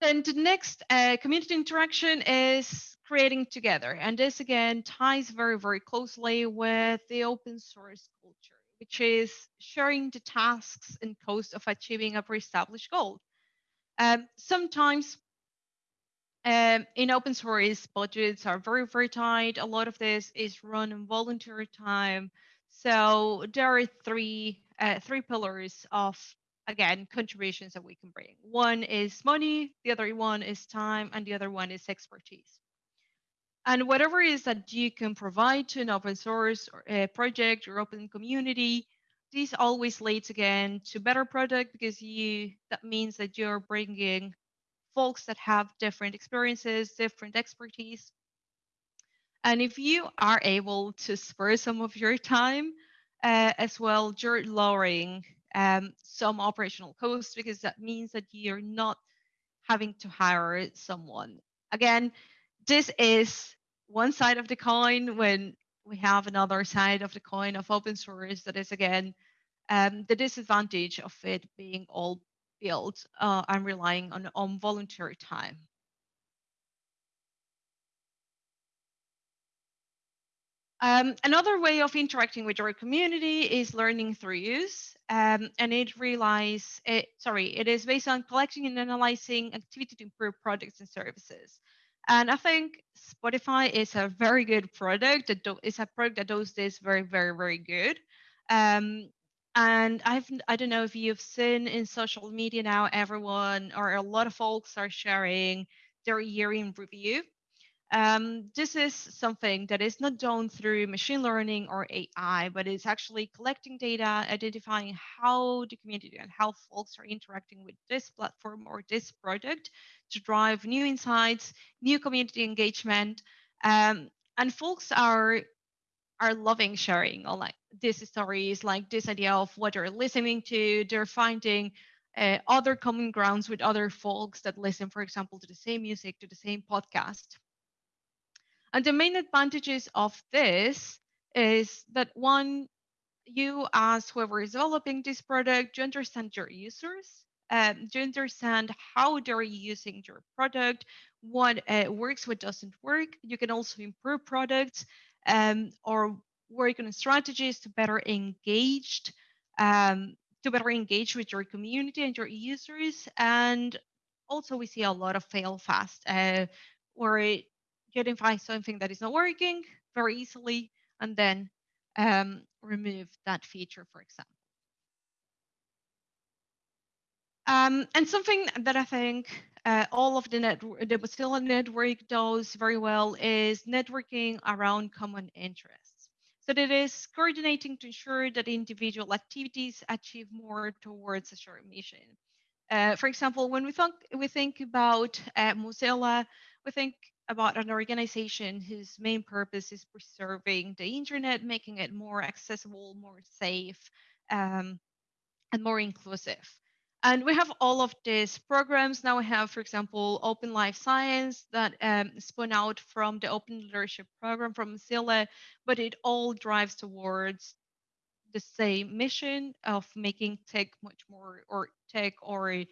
then the next uh, community interaction is creating together and this again ties very very closely with the open source culture which is sharing the tasks and cost of achieving a pre-established goal um, sometimes um, in open source, budgets are very, very tight. A lot of this is run in volunteer time. So there are three uh, three pillars of again contributions that we can bring. One is money, the other one is time, and the other one is expertise. And whatever is that you can provide to an open source a project or open community, this always leads again to better product because you that means that you're bringing folks that have different experiences different expertise. And if you are able to spare some of your time uh, as well you're lowering um, some operational costs because that means that you're not having to hire someone. Again this is one side of the coin when we have another side of the coin of open source that is again um, the disadvantage of it being all built uh, and relying on, on volunteer time. Um, another way of interacting with your community is learning through use, um, and it relies, it, sorry, it is based on collecting and analyzing activity to improve products and services. And I think Spotify is a very good product. It's a product that does this very, very, very good. Um, and I've I don't know if you've seen in social media now, everyone or a lot of folks are sharing their year in review. Um, this is something that is not done through machine learning or AI, but it's actually collecting data, identifying how the community and how folks are interacting with this platform or this product to drive new insights, new community engagement. Um, and folks are are loving sharing all like these stories, like this idea of what they're listening to. They're finding uh, other common grounds with other folks that listen, for example, to the same music, to the same podcast. And the main advantages of this is that one, you as whoever is developing this product, you understand your users, um, you understand how they're using your product, what uh, works, what doesn't work. You can also improve products um, or work on strategies to better engage, um, to better engage with your community and your users. And also we see a lot of fail fast, uh, where you identify something that is not working very easily and then um, remove that feature, for example. Um, and something that I think uh, all of the, net, the Mozilla network does very well is networking around common interests. So that is coordinating to ensure that individual activities achieve more towards a shared mission. Uh, for example, when we think, we think about uh, Mozilla, we think about an organization whose main purpose is preserving the internet, making it more accessible, more safe, um, and more inclusive. And we have all of these programs. Now we have, for example, Open Life Science that um, spun out from the Open Leadership Program from Mozilla, but it all drives towards the same mission of making tech much more, or tech or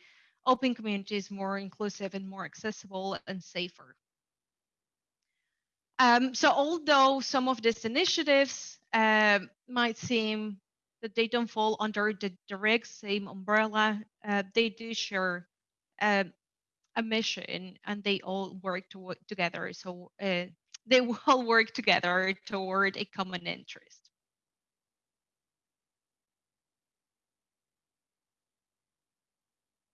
open communities more inclusive and more accessible and safer. Um, so although some of these initiatives um, might seem that they don't fall under the direct same umbrella. Uh, they do share uh, a mission and they all work to together. So uh, they will work together toward a common interest.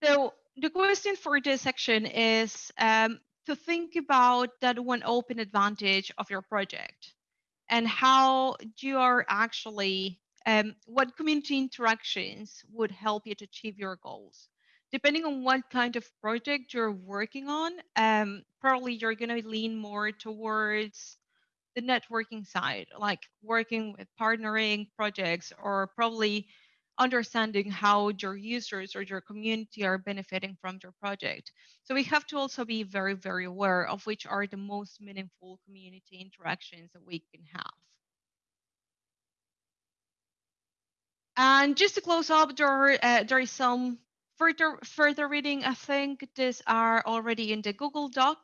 So the question for this section is um, to think about that one open advantage of your project and how you are actually um, what community interactions would help you to achieve your goals. Depending on what kind of project you're working on, um, probably you're going to lean more towards the networking side, like working with partnering projects, or probably understanding how your users or your community are benefiting from your project. So we have to also be very, very aware of which are the most meaningful community interactions that we can have. And just to close up, there, uh, there is some further further reading. I think these are already in the Google Doc,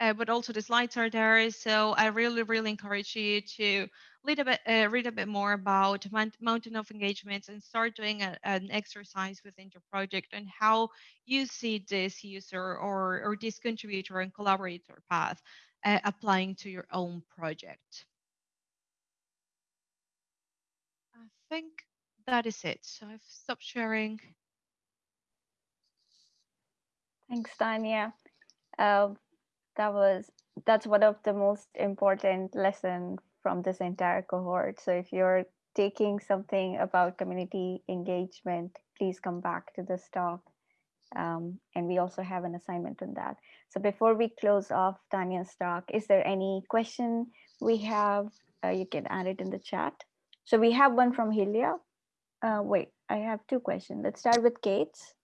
uh, but also the slides are there. So I really, really encourage you to a bit, uh, read a bit more about Mountain of Engagements and start doing a, an exercise within your project and how you see this user or, or this contributor and collaborator path uh, applying to your own project. I think that is it. So I've stopped sharing. Thanks, Tanya. Uh, that was that's one of the most important lessons from this entire cohort. So if you're taking something about community engagement, please come back to this talk. Um, and we also have an assignment on that. So before we close off Tanya's talk, is there any question we have? Uh, you can add it in the chat. So we have one from Hilia. Uh, wait, I have two questions. Let's start with Kate's.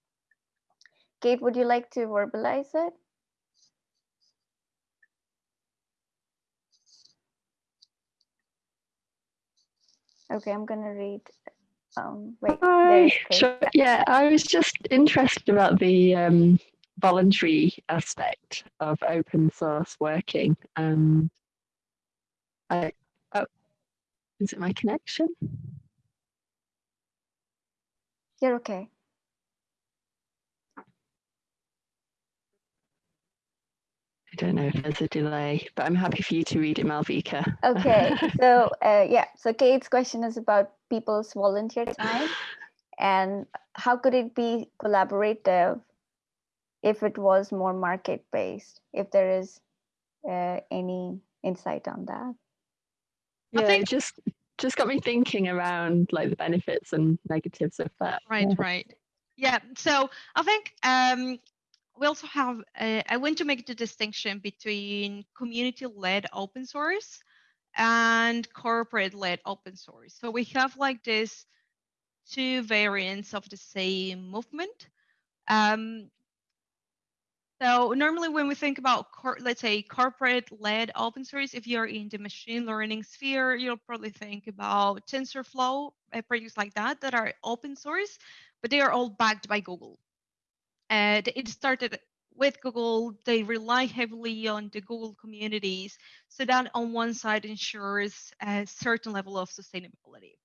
Kate, would you like to verbalize it? Okay, I'm gonna read. Um, wait, Hi. Sure. Yeah, I was just interested about the um, voluntary aspect of open source working. Um, I, oh, is it my connection? You're okay. Don't know if there's a delay, but I'm happy for you to read it, Malvika. Okay, so uh, yeah, so Kate's question is about people's volunteer time and how could it be collaborative if it was more market based, if there is uh, any insight on that? Yeah, think- it just just got me thinking around like the benefits and negatives of that. Right, Yeah. right. Yeah. So I think um, we also have. I want to make the distinction between community-led open source and corporate-led open source. So we have like this two variants of the same movement. Um, so normally when we think about, let's say, corporate-led open source, if you're in the machine learning sphere, you'll probably think about TensorFlow, uh, projects like that that are open source, but they are all backed by Google. And it started with Google. They rely heavily on the Google communities, so that on one side ensures a certain level of sustainability.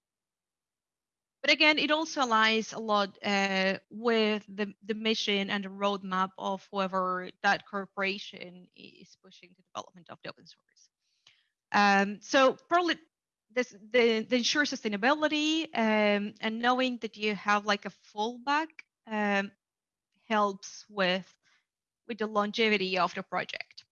But again, it also aligns a lot uh, with the, the mission and the roadmap of whoever that corporation is pushing the development of the open source. Um, so probably this the, the ensure sustainability um, and knowing that you have like a fallback um, helps with with the longevity of the project.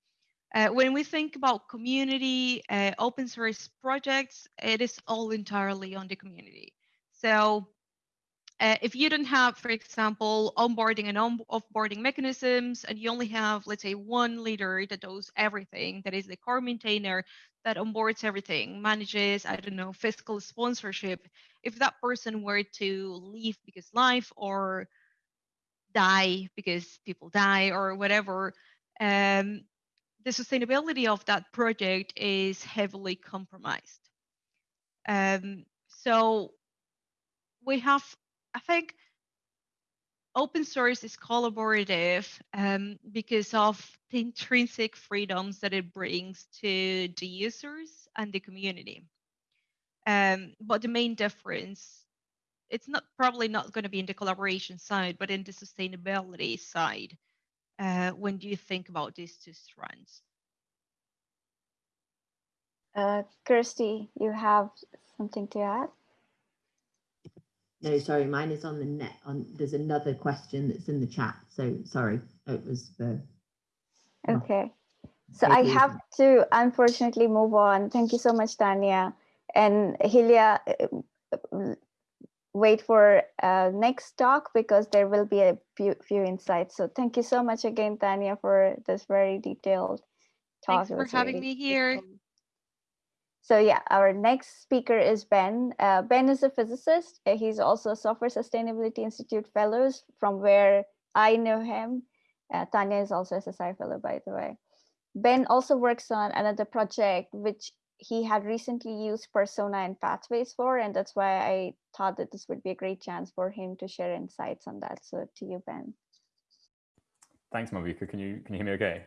Uh, when we think about community uh, open source projects, it is all entirely on the community. So uh, if you don't have, for example, onboarding and on offboarding mechanisms, and you only have, let's say, one leader that does everything, that is the core maintainer that onboards everything, manages, I don't know, fiscal sponsorship. If that person were to leave because life or die because people die or whatever, um, the sustainability of that project is heavily compromised. Um, so we have, I think, open source is collaborative um, because of the intrinsic freedoms that it brings to the users and the community. Um, but the main difference, it's not probably not going to be in the collaboration side, but in the sustainability side. Uh, when do you think about these two strands? Uh, Kirstie, you have something to add? No, sorry, mine is on the net. On there's another question that's in the chat. So sorry, it was for. Oh. Okay. So I have to unfortunately move on. Thank you so much, Tanya. And Hilia, wait for uh, next talk because there will be a few, few insights. So thank you so much again, Tanya, for this very detailed talk. Thanks for having really me here. So yeah, our next speaker is Ben. Uh, ben is a physicist. Uh, He's also a Software Sustainability Institute Fellows from where I know him. Uh, Tanya is also a SSI Fellow, by the way. Ben also works on another project which he had recently used Persona and Pathways for, and that's why I thought that this would be a great chance for him to share insights on that. So to you, Ben. Thanks, Malvika. Can you can you hear me okay?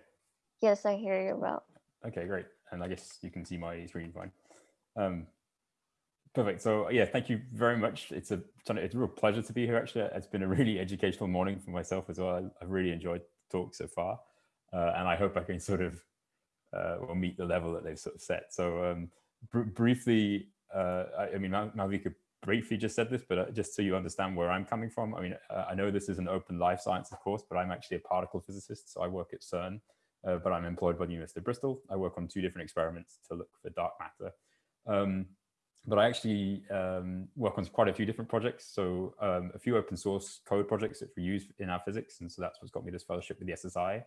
Yes, I hear you well. Okay, great. And I guess you can see my screen fine. Um, perfect. So yeah, thank you very much. It's a it's a real pleasure to be here. Actually, it's been a really educational morning for myself as well. I- I've really enjoyed the talk so far, uh, and I hope I can sort of uh, will meet the level that they've sort of set. So um, br briefly, uh, I, I mean, Malvika briefly just said this, but uh, just so you understand where I'm coming from. I mean, uh, I know this is an open life sciences course, but I'm actually a particle physicist, so I work at CERN uh, but I'm employed by the University of Bristol. I work on two different experiments to look for dark matter. Um, but I actually um, work on quite a few different projects. So um, a few open source code projects that we use in our physics. And so that's what's got me this fellowship with the SSI.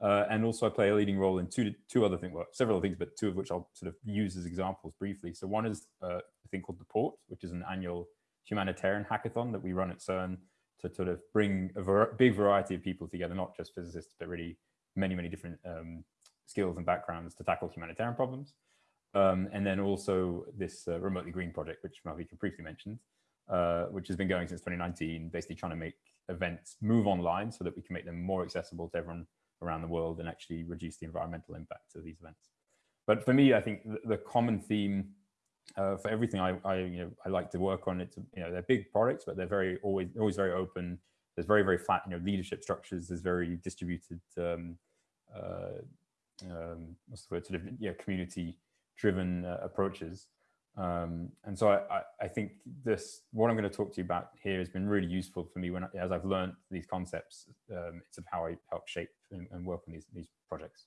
Uh, and also I play a leading role in two, two other things, well, several things, but two of which I'll sort of use as examples briefly. So one is uh, a thing called the Port, which is an annual humanitarian hackathon that we run at CERN to sort of bring a big variety of people together, not just physicists, but really many, many different um, skills and backgrounds to tackle humanitarian problems. Um, and then also this uh, remotely green project, which Malvika briefly mentioned, uh, which has been going since 2019, basically trying to make events move online so that we can make them more accessible to everyone around the world and actually reduce the environmental impact of these events. But for me, I think the, common theme uh, for everything I, I, you know, I like to work on, it's, you know, they're big products, but they're very always, always very open. There's very, very flat, you know, leadership structures. There's very distributed, um, uh, um, what's the word, sort of, yeah, community driven uh, approaches. Um, and so I, I, think this, what I'm going to talk to you about here has been really useful for me when, as I've learned these concepts, um, it's of how I help shape and, and, work on these, these projects.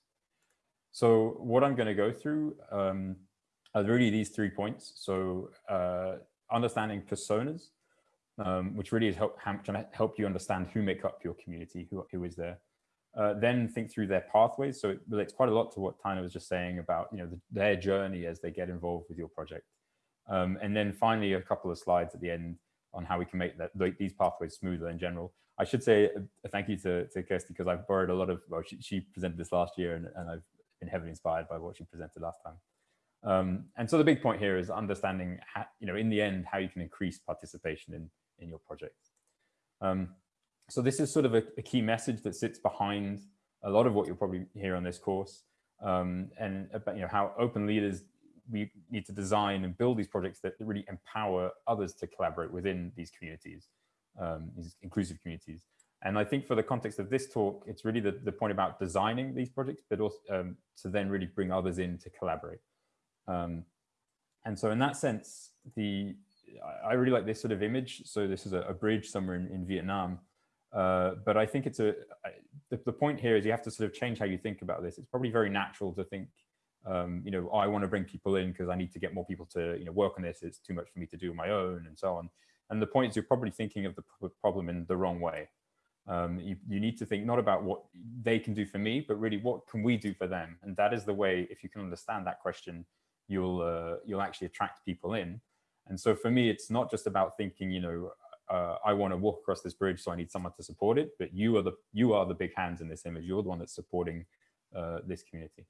So what I'm going to go through um, are really these three points. So uh, understanding personas, um, which really is help, trying to help you understand who make up your community, who, who is there. Uh, then think through their pathways. So it relates quite a lot to what Tina was just saying about you know the, their journey as they get involved with your project. Um, and then finally, a couple of slides at the end on how we can make that like, these pathways smoother in general. I should say a, a thank you to, to Kirstie because I've borrowed a lot of, well, she, she presented this last year and, and, I've been heavily inspired by what she presented last time. Um, and so the big point here is understanding, how, you know, in the end, how you can increase participation in, in your project. Um, so this is sort of a, a, key message that sits behind a lot of what you'll probably hear on this course um, and about, you know, how open leaders we need to design and build these projects that really empower others to collaborate within these communities, um, these inclusive communities. And I think for the context of this talk, it's really the, the point about designing these projects, but also um, to then really bring others in to collaborate. Um, and so in that sense, the I really like this sort of image. So this is a, a bridge somewhere in, in Vietnam. Uh, but I think it's a, the, the point here is you have to sort of change how you think about this. It's probably very natural to think um, you know, I want to bring people in because I need to get more people to, you know, work on this. It's too much for me to do on my own and so on. And the point is you're probably thinking of the problem in the wrong way. Um, you, you need to think not about what they can do for me, but really what can we do for them? And that is the way, if you can understand that question, you'll, uh, you'll actually attract people in. And so for me, it's not just about thinking, you know, uh, I want to walk across this bridge, so I need someone to support it. But you are the you are the big hands in this image. You're the one that's supporting uh, this community.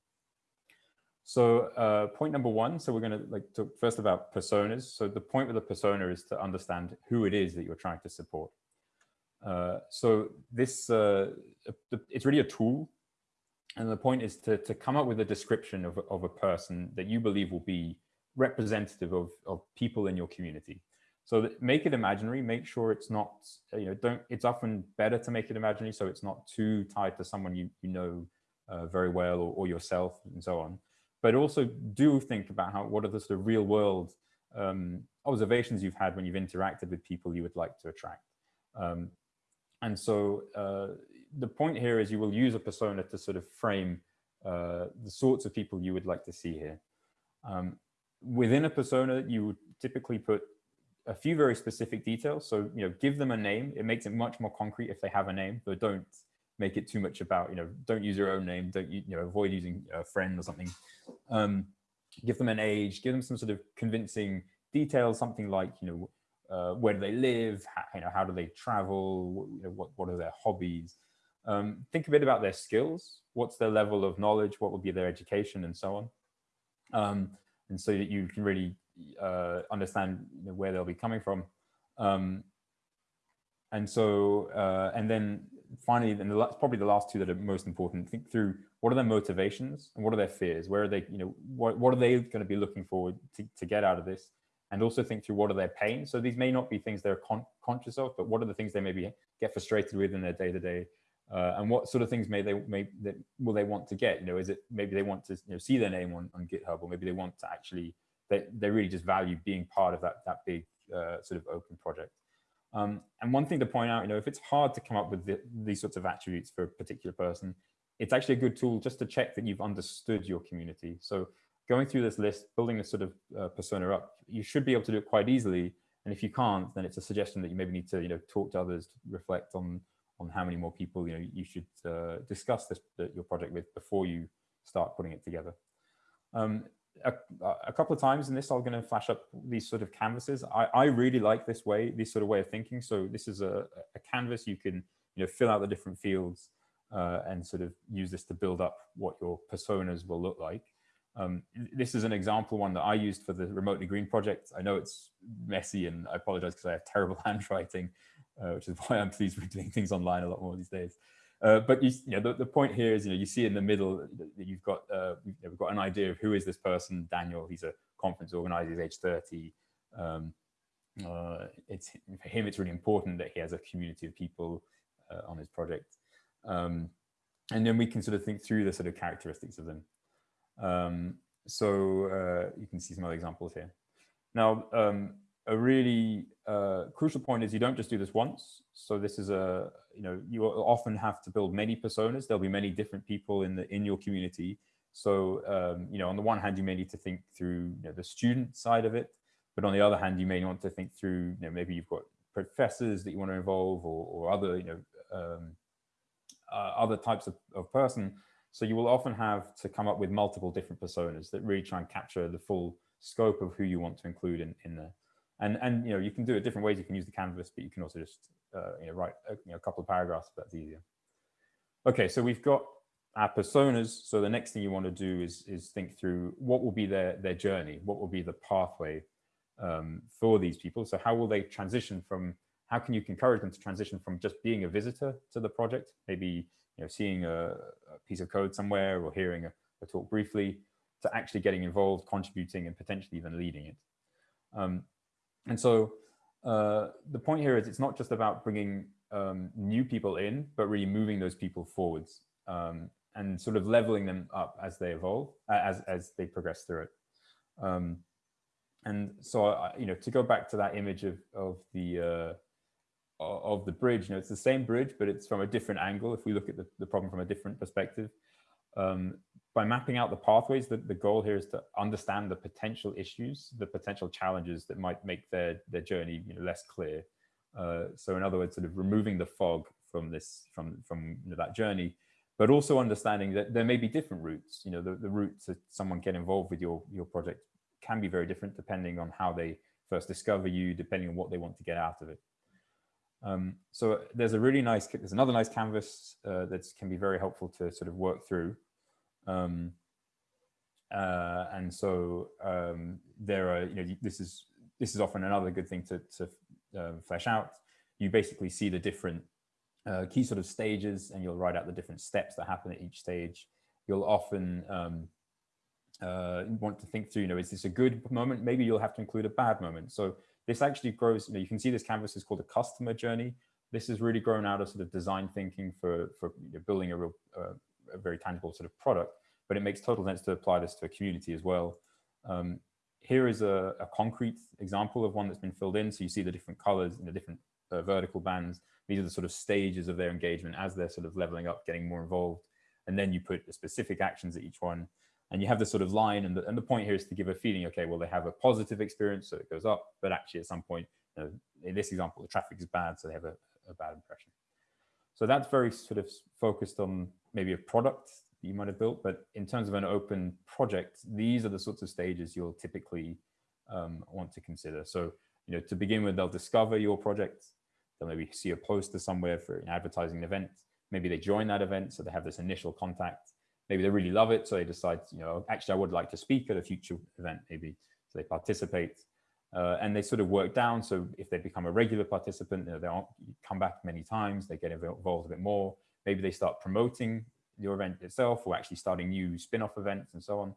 So uh, point number one, so we're going to like talk first about personas. So the point with the persona is to understand who it is that you're trying to support. Uh, so this, uh, it's really a tool. And the point is to, to come up with a description of, of a person that you believe will be representative of, of people in your community. So make it imaginary, make sure it's not, you know, don't, it's often better to make it imaginary so it's not too tied to someone you, you know uh, very well or, or yourself and so on but also do think about how what are the sort of real world um, observations you've had when you've interacted with people you would like to attract. Um, and so uh, the point here is you will use a persona to sort of frame uh, the sorts of people you would like to see here. Um, within a persona, you would typically put a few very specific details. So, you know, give them a name. It makes it much more concrete if they have a name, but don't make it too much about, you know, don't use your own name, don't, you know, avoid using a friend or something. Um, give them an age, give them some sort of convincing details, something like, you know, uh, where do they live, how, you know, how do they travel, you know, what, what are their hobbies. Um, think a bit about their skills, what's their level of knowledge, what would be their education and so on. Um, and so that you can really uh, understand you know, where they'll be coming from. Um, and so, uh, and then finally, and the, probably the last two that are most important, think through what are their motivations and what are their fears? Where are they, you know, what, what are they going to be looking forward to, to get out of this? And also think through what are their pains. So these may not be things they're con conscious of, but what are the things they maybe get frustrated with in their day to day? Uh, and what sort of things may they may that will they want to get? You know, is it maybe they want to you know see their name on, on GitHub, or maybe they want to actually they they really just value being part of that that big uh, sort of open project. Um, and one thing to point out, you know, if it's hard to come up with the, these sorts of attributes for a particular person, it's actually a good tool just to check that you've understood your community. So going through this list, building this sort of uh, persona up, you should be able to do it quite easily. And if you can't, then it's a suggestion that you maybe need to, you know, talk to others, to reflect on on how many more people, you know, you should uh, discuss this your project with before you start putting it together. Um, a, a, couple of times in this, I'm going to flash up these sort of canvases. I, I really like this way, this sort of way of thinking. So this is a, a canvas you can you know fill out the different fields uh, and sort of use this to build up what your personas will look like. Um, this is an example one that I used for the Remotely Green project. I know it's messy and I apologize because I have terrible handwriting, uh, which is why I'm pleased we're doing things online a lot more these days. Uh, but you, you know, the, the point here is, you know, you see in the middle that you've got, uh, we've got an idea of who is this person, Daniel, he's a conference organizer, he's age 30. Um, uh, it's for him, it's really important that he has a community of people uh, on his project. Um, and then we can sort of think through the sort of characteristics of them. Um, so uh, you can see some other examples here. Now, um, a really uh, crucial point is you don't just do this once. So this is a, you know, you often have to build many personas. There'll be many different people in the in your community. So, um, you know, on the one hand, you may need to think through you know, the student side of it, but on the other hand, you may want to think through, you know, maybe you've got professors that you want to involve or, or other, you know, um, uh, other types of, of person. So you will often have to come up with multiple different personas that really try and capture the full scope of who you want to include in, in there. And, and, you know, you can do it different ways. You can use the canvas, but you can also just, uh, you know, write a, you know, a couple of paragraphs if that's easier. Okay, so we've got our personas. So the next thing you want to do is, is think through what will be their, their journey, what will be the pathway um, for these people. So how will they transition from, how can you encourage them to transition from just being a visitor to the project, maybe you know, seeing a, a piece of code somewhere or hearing a, a, talk briefly, to actually getting involved, contributing, and potentially even leading it. Um, and so uh, the point here is it's not just about bringing um, new people in, but really moving those people forwards um, and sort of leveling them up as they evolve, uh, as, as they progress through it. Um, and so, I, you know, to go back to that image of, of the uh, of the bridge, you know, it's the same bridge, but it's from a different angle. If we look at the, the problem from a different perspective, um, by mapping out the pathways, the, the goal here is to understand the potential issues, the potential challenges that might make their, their journey you know, less clear. Uh, so in other words, sort of removing the fog from this, from, from you know, that journey, but also understanding that there may be different routes. You know, the, the route to someone get involved with your, your project can be very different depending on how they first discover you, depending on what they want to get out of it. Um, so there's a really nice, there's another nice canvas uh, that can be very helpful to sort of work through. Um, uh, and so um, there are, you know, this is this is often another good thing to, to uh, flesh out. You basically see the different uh, key sort of stages and you'll write out the different steps that happen at each stage. You'll often um, uh, want to think through, you know, is this a good moment? Maybe you'll have to include a bad moment. So this actually grows, you know, you can see this canvas is called a customer journey. This has really grown out of sort of design thinking for, for you know, building a real, uh, a very tangible sort of product, but it makes total sense to apply this to a community as well. Um, here is a, a, concrete example of one that's been filled in. So you see the different colors and the different uh, vertical bands. These are the sort of stages of their engagement as they're sort of leveling up, getting more involved. And then you put the specific actions at each one. And you have this sort of line. And the, and the point here is to give a feeling, okay, well, they have a positive experience, so it goes up. But actually, at some point, you know, in this example, the traffic is bad, so they have a, a bad impression. So that's very sort of focused on maybe a product you might have built, but in terms of an open project, these are the sorts of stages you'll typically um, want to consider. So, you know, to begin with, they'll discover your project. They'll maybe see a poster somewhere for an advertising event. Maybe they join that event, so they have this initial contact. Maybe they really love it, so they decide, you know, actually, I would like to speak at a future event, maybe. So they participate. Uh, and they sort of work down. So if they become a regular participant, you know, they'll come back many times, they get involved a bit more. Maybe they start promoting your event itself or actually starting new spin-off events and so on.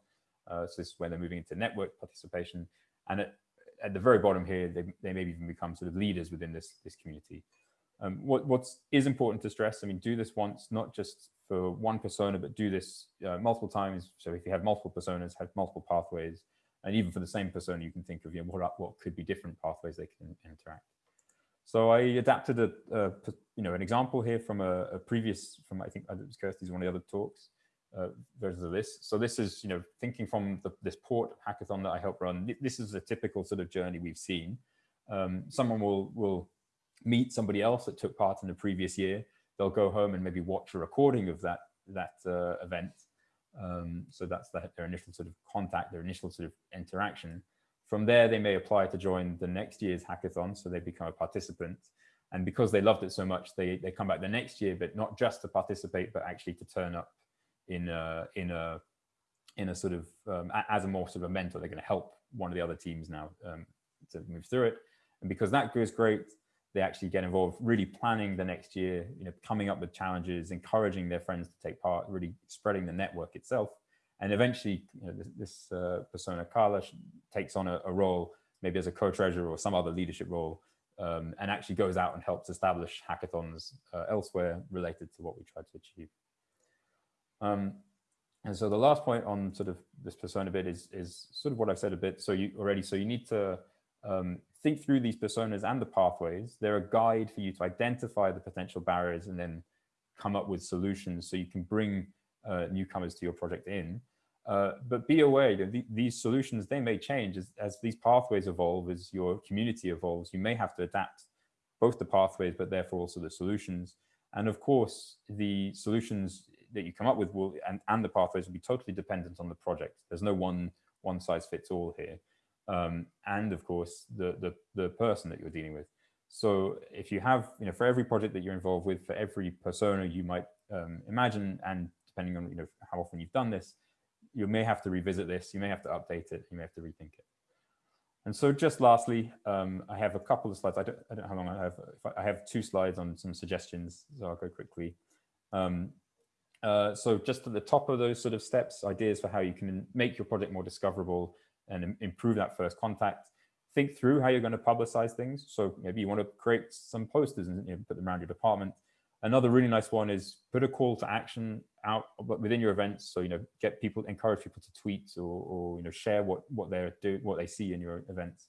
Uh, so this is where they're moving into network participation. And at, at the very bottom here, they, they maybe even become sort of leaders within this, this community. Um, what what's is important to stress, I mean, do this once, not just for one persona, but do this uh, multiple times. So if you have multiple personas, have multiple pathways, and even for the same persona, you can think of you know, what, what could be different pathways they can interact. So I adapted a, a you know an example here from a, a, previous from I think it was Kirstie's one of the other talks uh, versions of this. So this is you know thinking from the, this port hackathon that I helped run. This is a typical sort of journey we've seen. Um, someone will will meet somebody else that took part in the previous year. They'll go home and maybe watch a recording of that that uh, event. Um, so that's the, their initial sort of contact, their initial sort of interaction. From there, they may apply to join the next year's hackathon, so they become a participant. And because they loved it so much, they, they come back the next year, but not just to participate, but actually to turn up in a, in a, in a sort of, um, as a more sort of a mentor, they're going to help one of the other teams now um, to move through it. And because that goes great, they actually get involved, really planning the next year, you know, coming up with challenges, encouraging their friends to take part, really spreading the network itself. And eventually, you know, this, this uh, persona, Carla, takes on a, a, role, maybe as a co-treasurer or some other leadership role, um, and actually goes out and helps establish hackathons uh, elsewhere related to what we tried to achieve. Um, and so the last point on sort of this persona bit is, is sort of what I've said a bit. So you already, so you need to um, think through these personas and the pathways. They're a guide for you to identify the potential barriers and then come up with solutions so you can bring uh, newcomers to your project in. Uh, but be aware that the, these solutions, they may change as, as these pathways evolve, as your community evolves, you may have to adapt both the pathways, but therefore also the solutions. And of course, the solutions that you come up with will and, and the pathways will be totally dependent on the project. There's no one one size fits all here. Um, and of course, the, the, the person that you're dealing with. So if you have, you know, for every project that you're involved with, for every persona you might um, imagine, and depending on, you know, how often you've done this, you may have to revisit this, you may have to update it, you may have to rethink it. And so just lastly, um, I have a couple of slides. I don't, I don't know how long I have. I have two slides on some suggestions, so I'll go quickly. Um, uh, so just at the top of those sort of steps, ideas for how you can make your project more discoverable and improve that first contact. Think through how you're going to publicize things. So maybe you want to create some posters and you know, put them around your department. Another really nice one is put a call to action out within your events. So, you know, get people, encourage people to tweet or, or you know, share what, what they're doing, what they see in your events.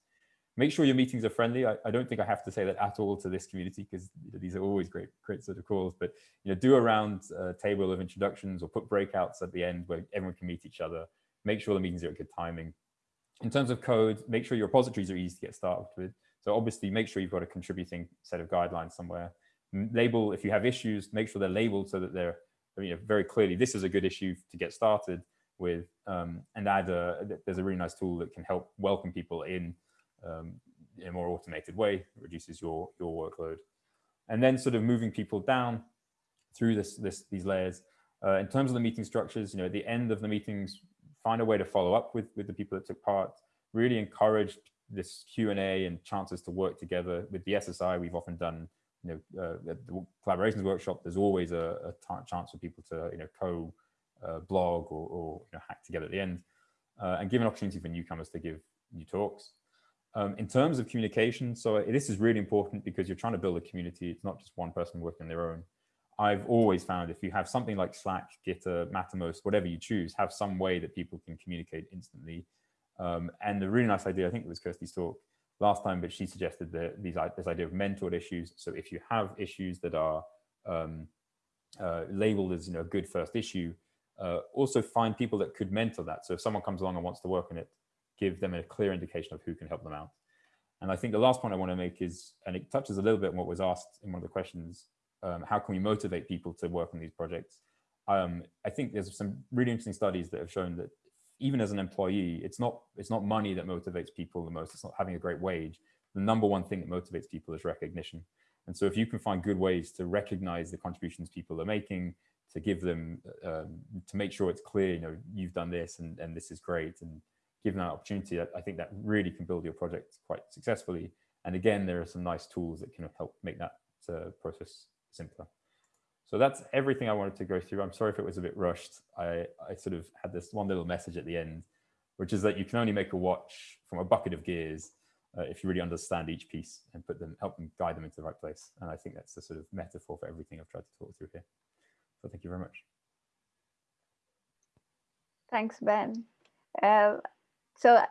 Make sure your meetings are friendly. I, I don't think I have to say that at all to this community because these are always great, great sort of calls, but, you know, do around a round uh, table of introductions or put breakouts at the end where everyone can meet each other. Make sure the meetings are at good timing. In terms of code, make sure your repositories are easy to get started with. So obviously make sure you've got a contributing set of guidelines somewhere. Label, if you have issues, make sure they're labeled so that they're very clearly, this is a good issue to get started with um, and add a, there's a really nice tool that can help welcome people in um, in a more automated way, reduces your, your workload. And then sort of moving people down through this, this these layers. Uh, in terms of the meeting structures, you know, at the end of the meetings, find a way to follow up with, with the people that took part, really encourage this Q&A and chances to work together with the SSI. We've often done, you know, uh, the collaborations workshop, there's always a, a chance for people to, you know, co uh, blog or, or you know, hack together at the end uh, and give an opportunity for newcomers to give new talks. Um, in terms of communication, so this is really important because you're trying to build a community. It's not just one person working on their own. I've always found if you have something like Slack, Gitter, Mattermost, whatever you choose, have some way that people can communicate instantly. Um, and the really nice idea, I think it was Kirstie's talk last time, but she suggested that these, this idea of mentored issues. So if you have issues that are um, uh, labeled as you know a good first issue, uh, also find people that could mentor that. So if someone comes along and wants to work on it, give them a clear indication of who can help them out. And I think the last point I want to make is, and it touches a little bit on what was asked in one of the questions, um, how can we motivate people to work on these projects? Um, I think there's some really interesting studies that have shown that even as an employee, it's not it's not money that motivates people the most. It's not having a great wage. The number one thing that motivates people is recognition. And so if you can find good ways to recognize the contributions people are making, to give them, um, to make sure it's clear, you know, you've done this and, and this is great. And given that opportunity, I think that really can build your project quite successfully. And again, there are some nice tools that can help make that uh, process simpler. So that's everything I wanted to go through. I'm sorry if it was a bit rushed. I, I sort of had this one little message at the end, which is that you can only make a watch from a bucket of gears uh, if you really understand each piece and put them, help them guide them into the right place. And I think that's the sort of metaphor for everything I've tried to talk through here. So thank you very much. Thanks, Ben. Uh, so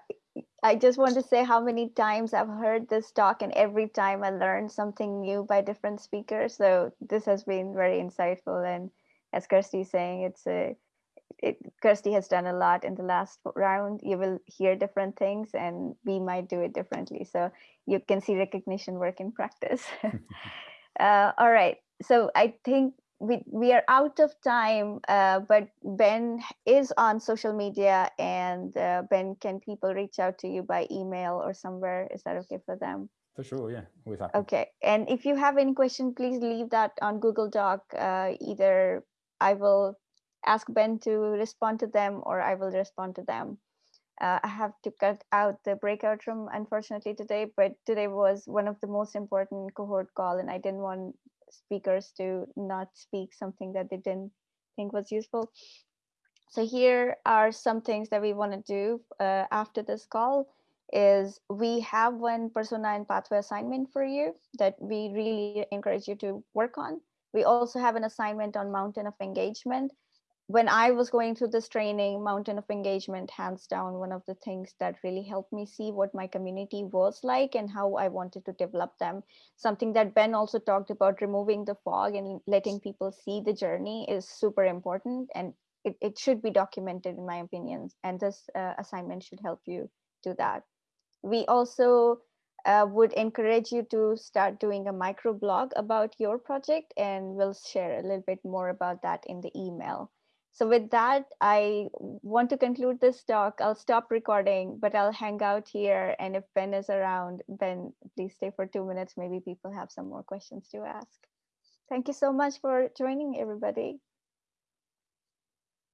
I just want to say how many times I've heard this talk and every time I learn something new by different speakers. So this has been very insightful. And as Kirstie is saying, it's a, it, Kirstie has done a lot in the last round. You will hear different things and we might do it differently. So you can see recognition work in practice. uh, all right. So I think we, we are out of time, uh, but Ben is on social media and uh, Ben, can people reach out to you by email or somewhere? Is that okay for them? For sure, yeah, always happy. Okay, and if you have any question, please leave that on Google Doc. Uh, either I will ask Ben to respond to them or I will respond to them. Uh, I have to cut out the breakout room, unfortunately, today, but today was one of the most important cohort call and I didn't want speakers to not speak something that they didn't think was useful. So here are some things that we want to do uh, after this call is we have one persona and pathway assignment for you that we really encourage you to work on. We also have an assignment on mountain of engagement when I was going through this training, Mountain of Engagement, hands down, one of the things that really helped me see what my community was like and how I wanted to develop them. Something that Ben also talked about, removing the fog and letting people see the journey is super important. And it, it should be documented in my opinion and this uh, assignment should help you do that we also uh, would encourage you to start doing a micro blog about your project and we'll share a little bit more about that in the email so with that, I want to conclude this talk. I'll stop recording, but I'll hang out here. And if Ben is around, Ben, please stay for two minutes. Maybe people have some more questions to ask. Thank you so much for joining everybody.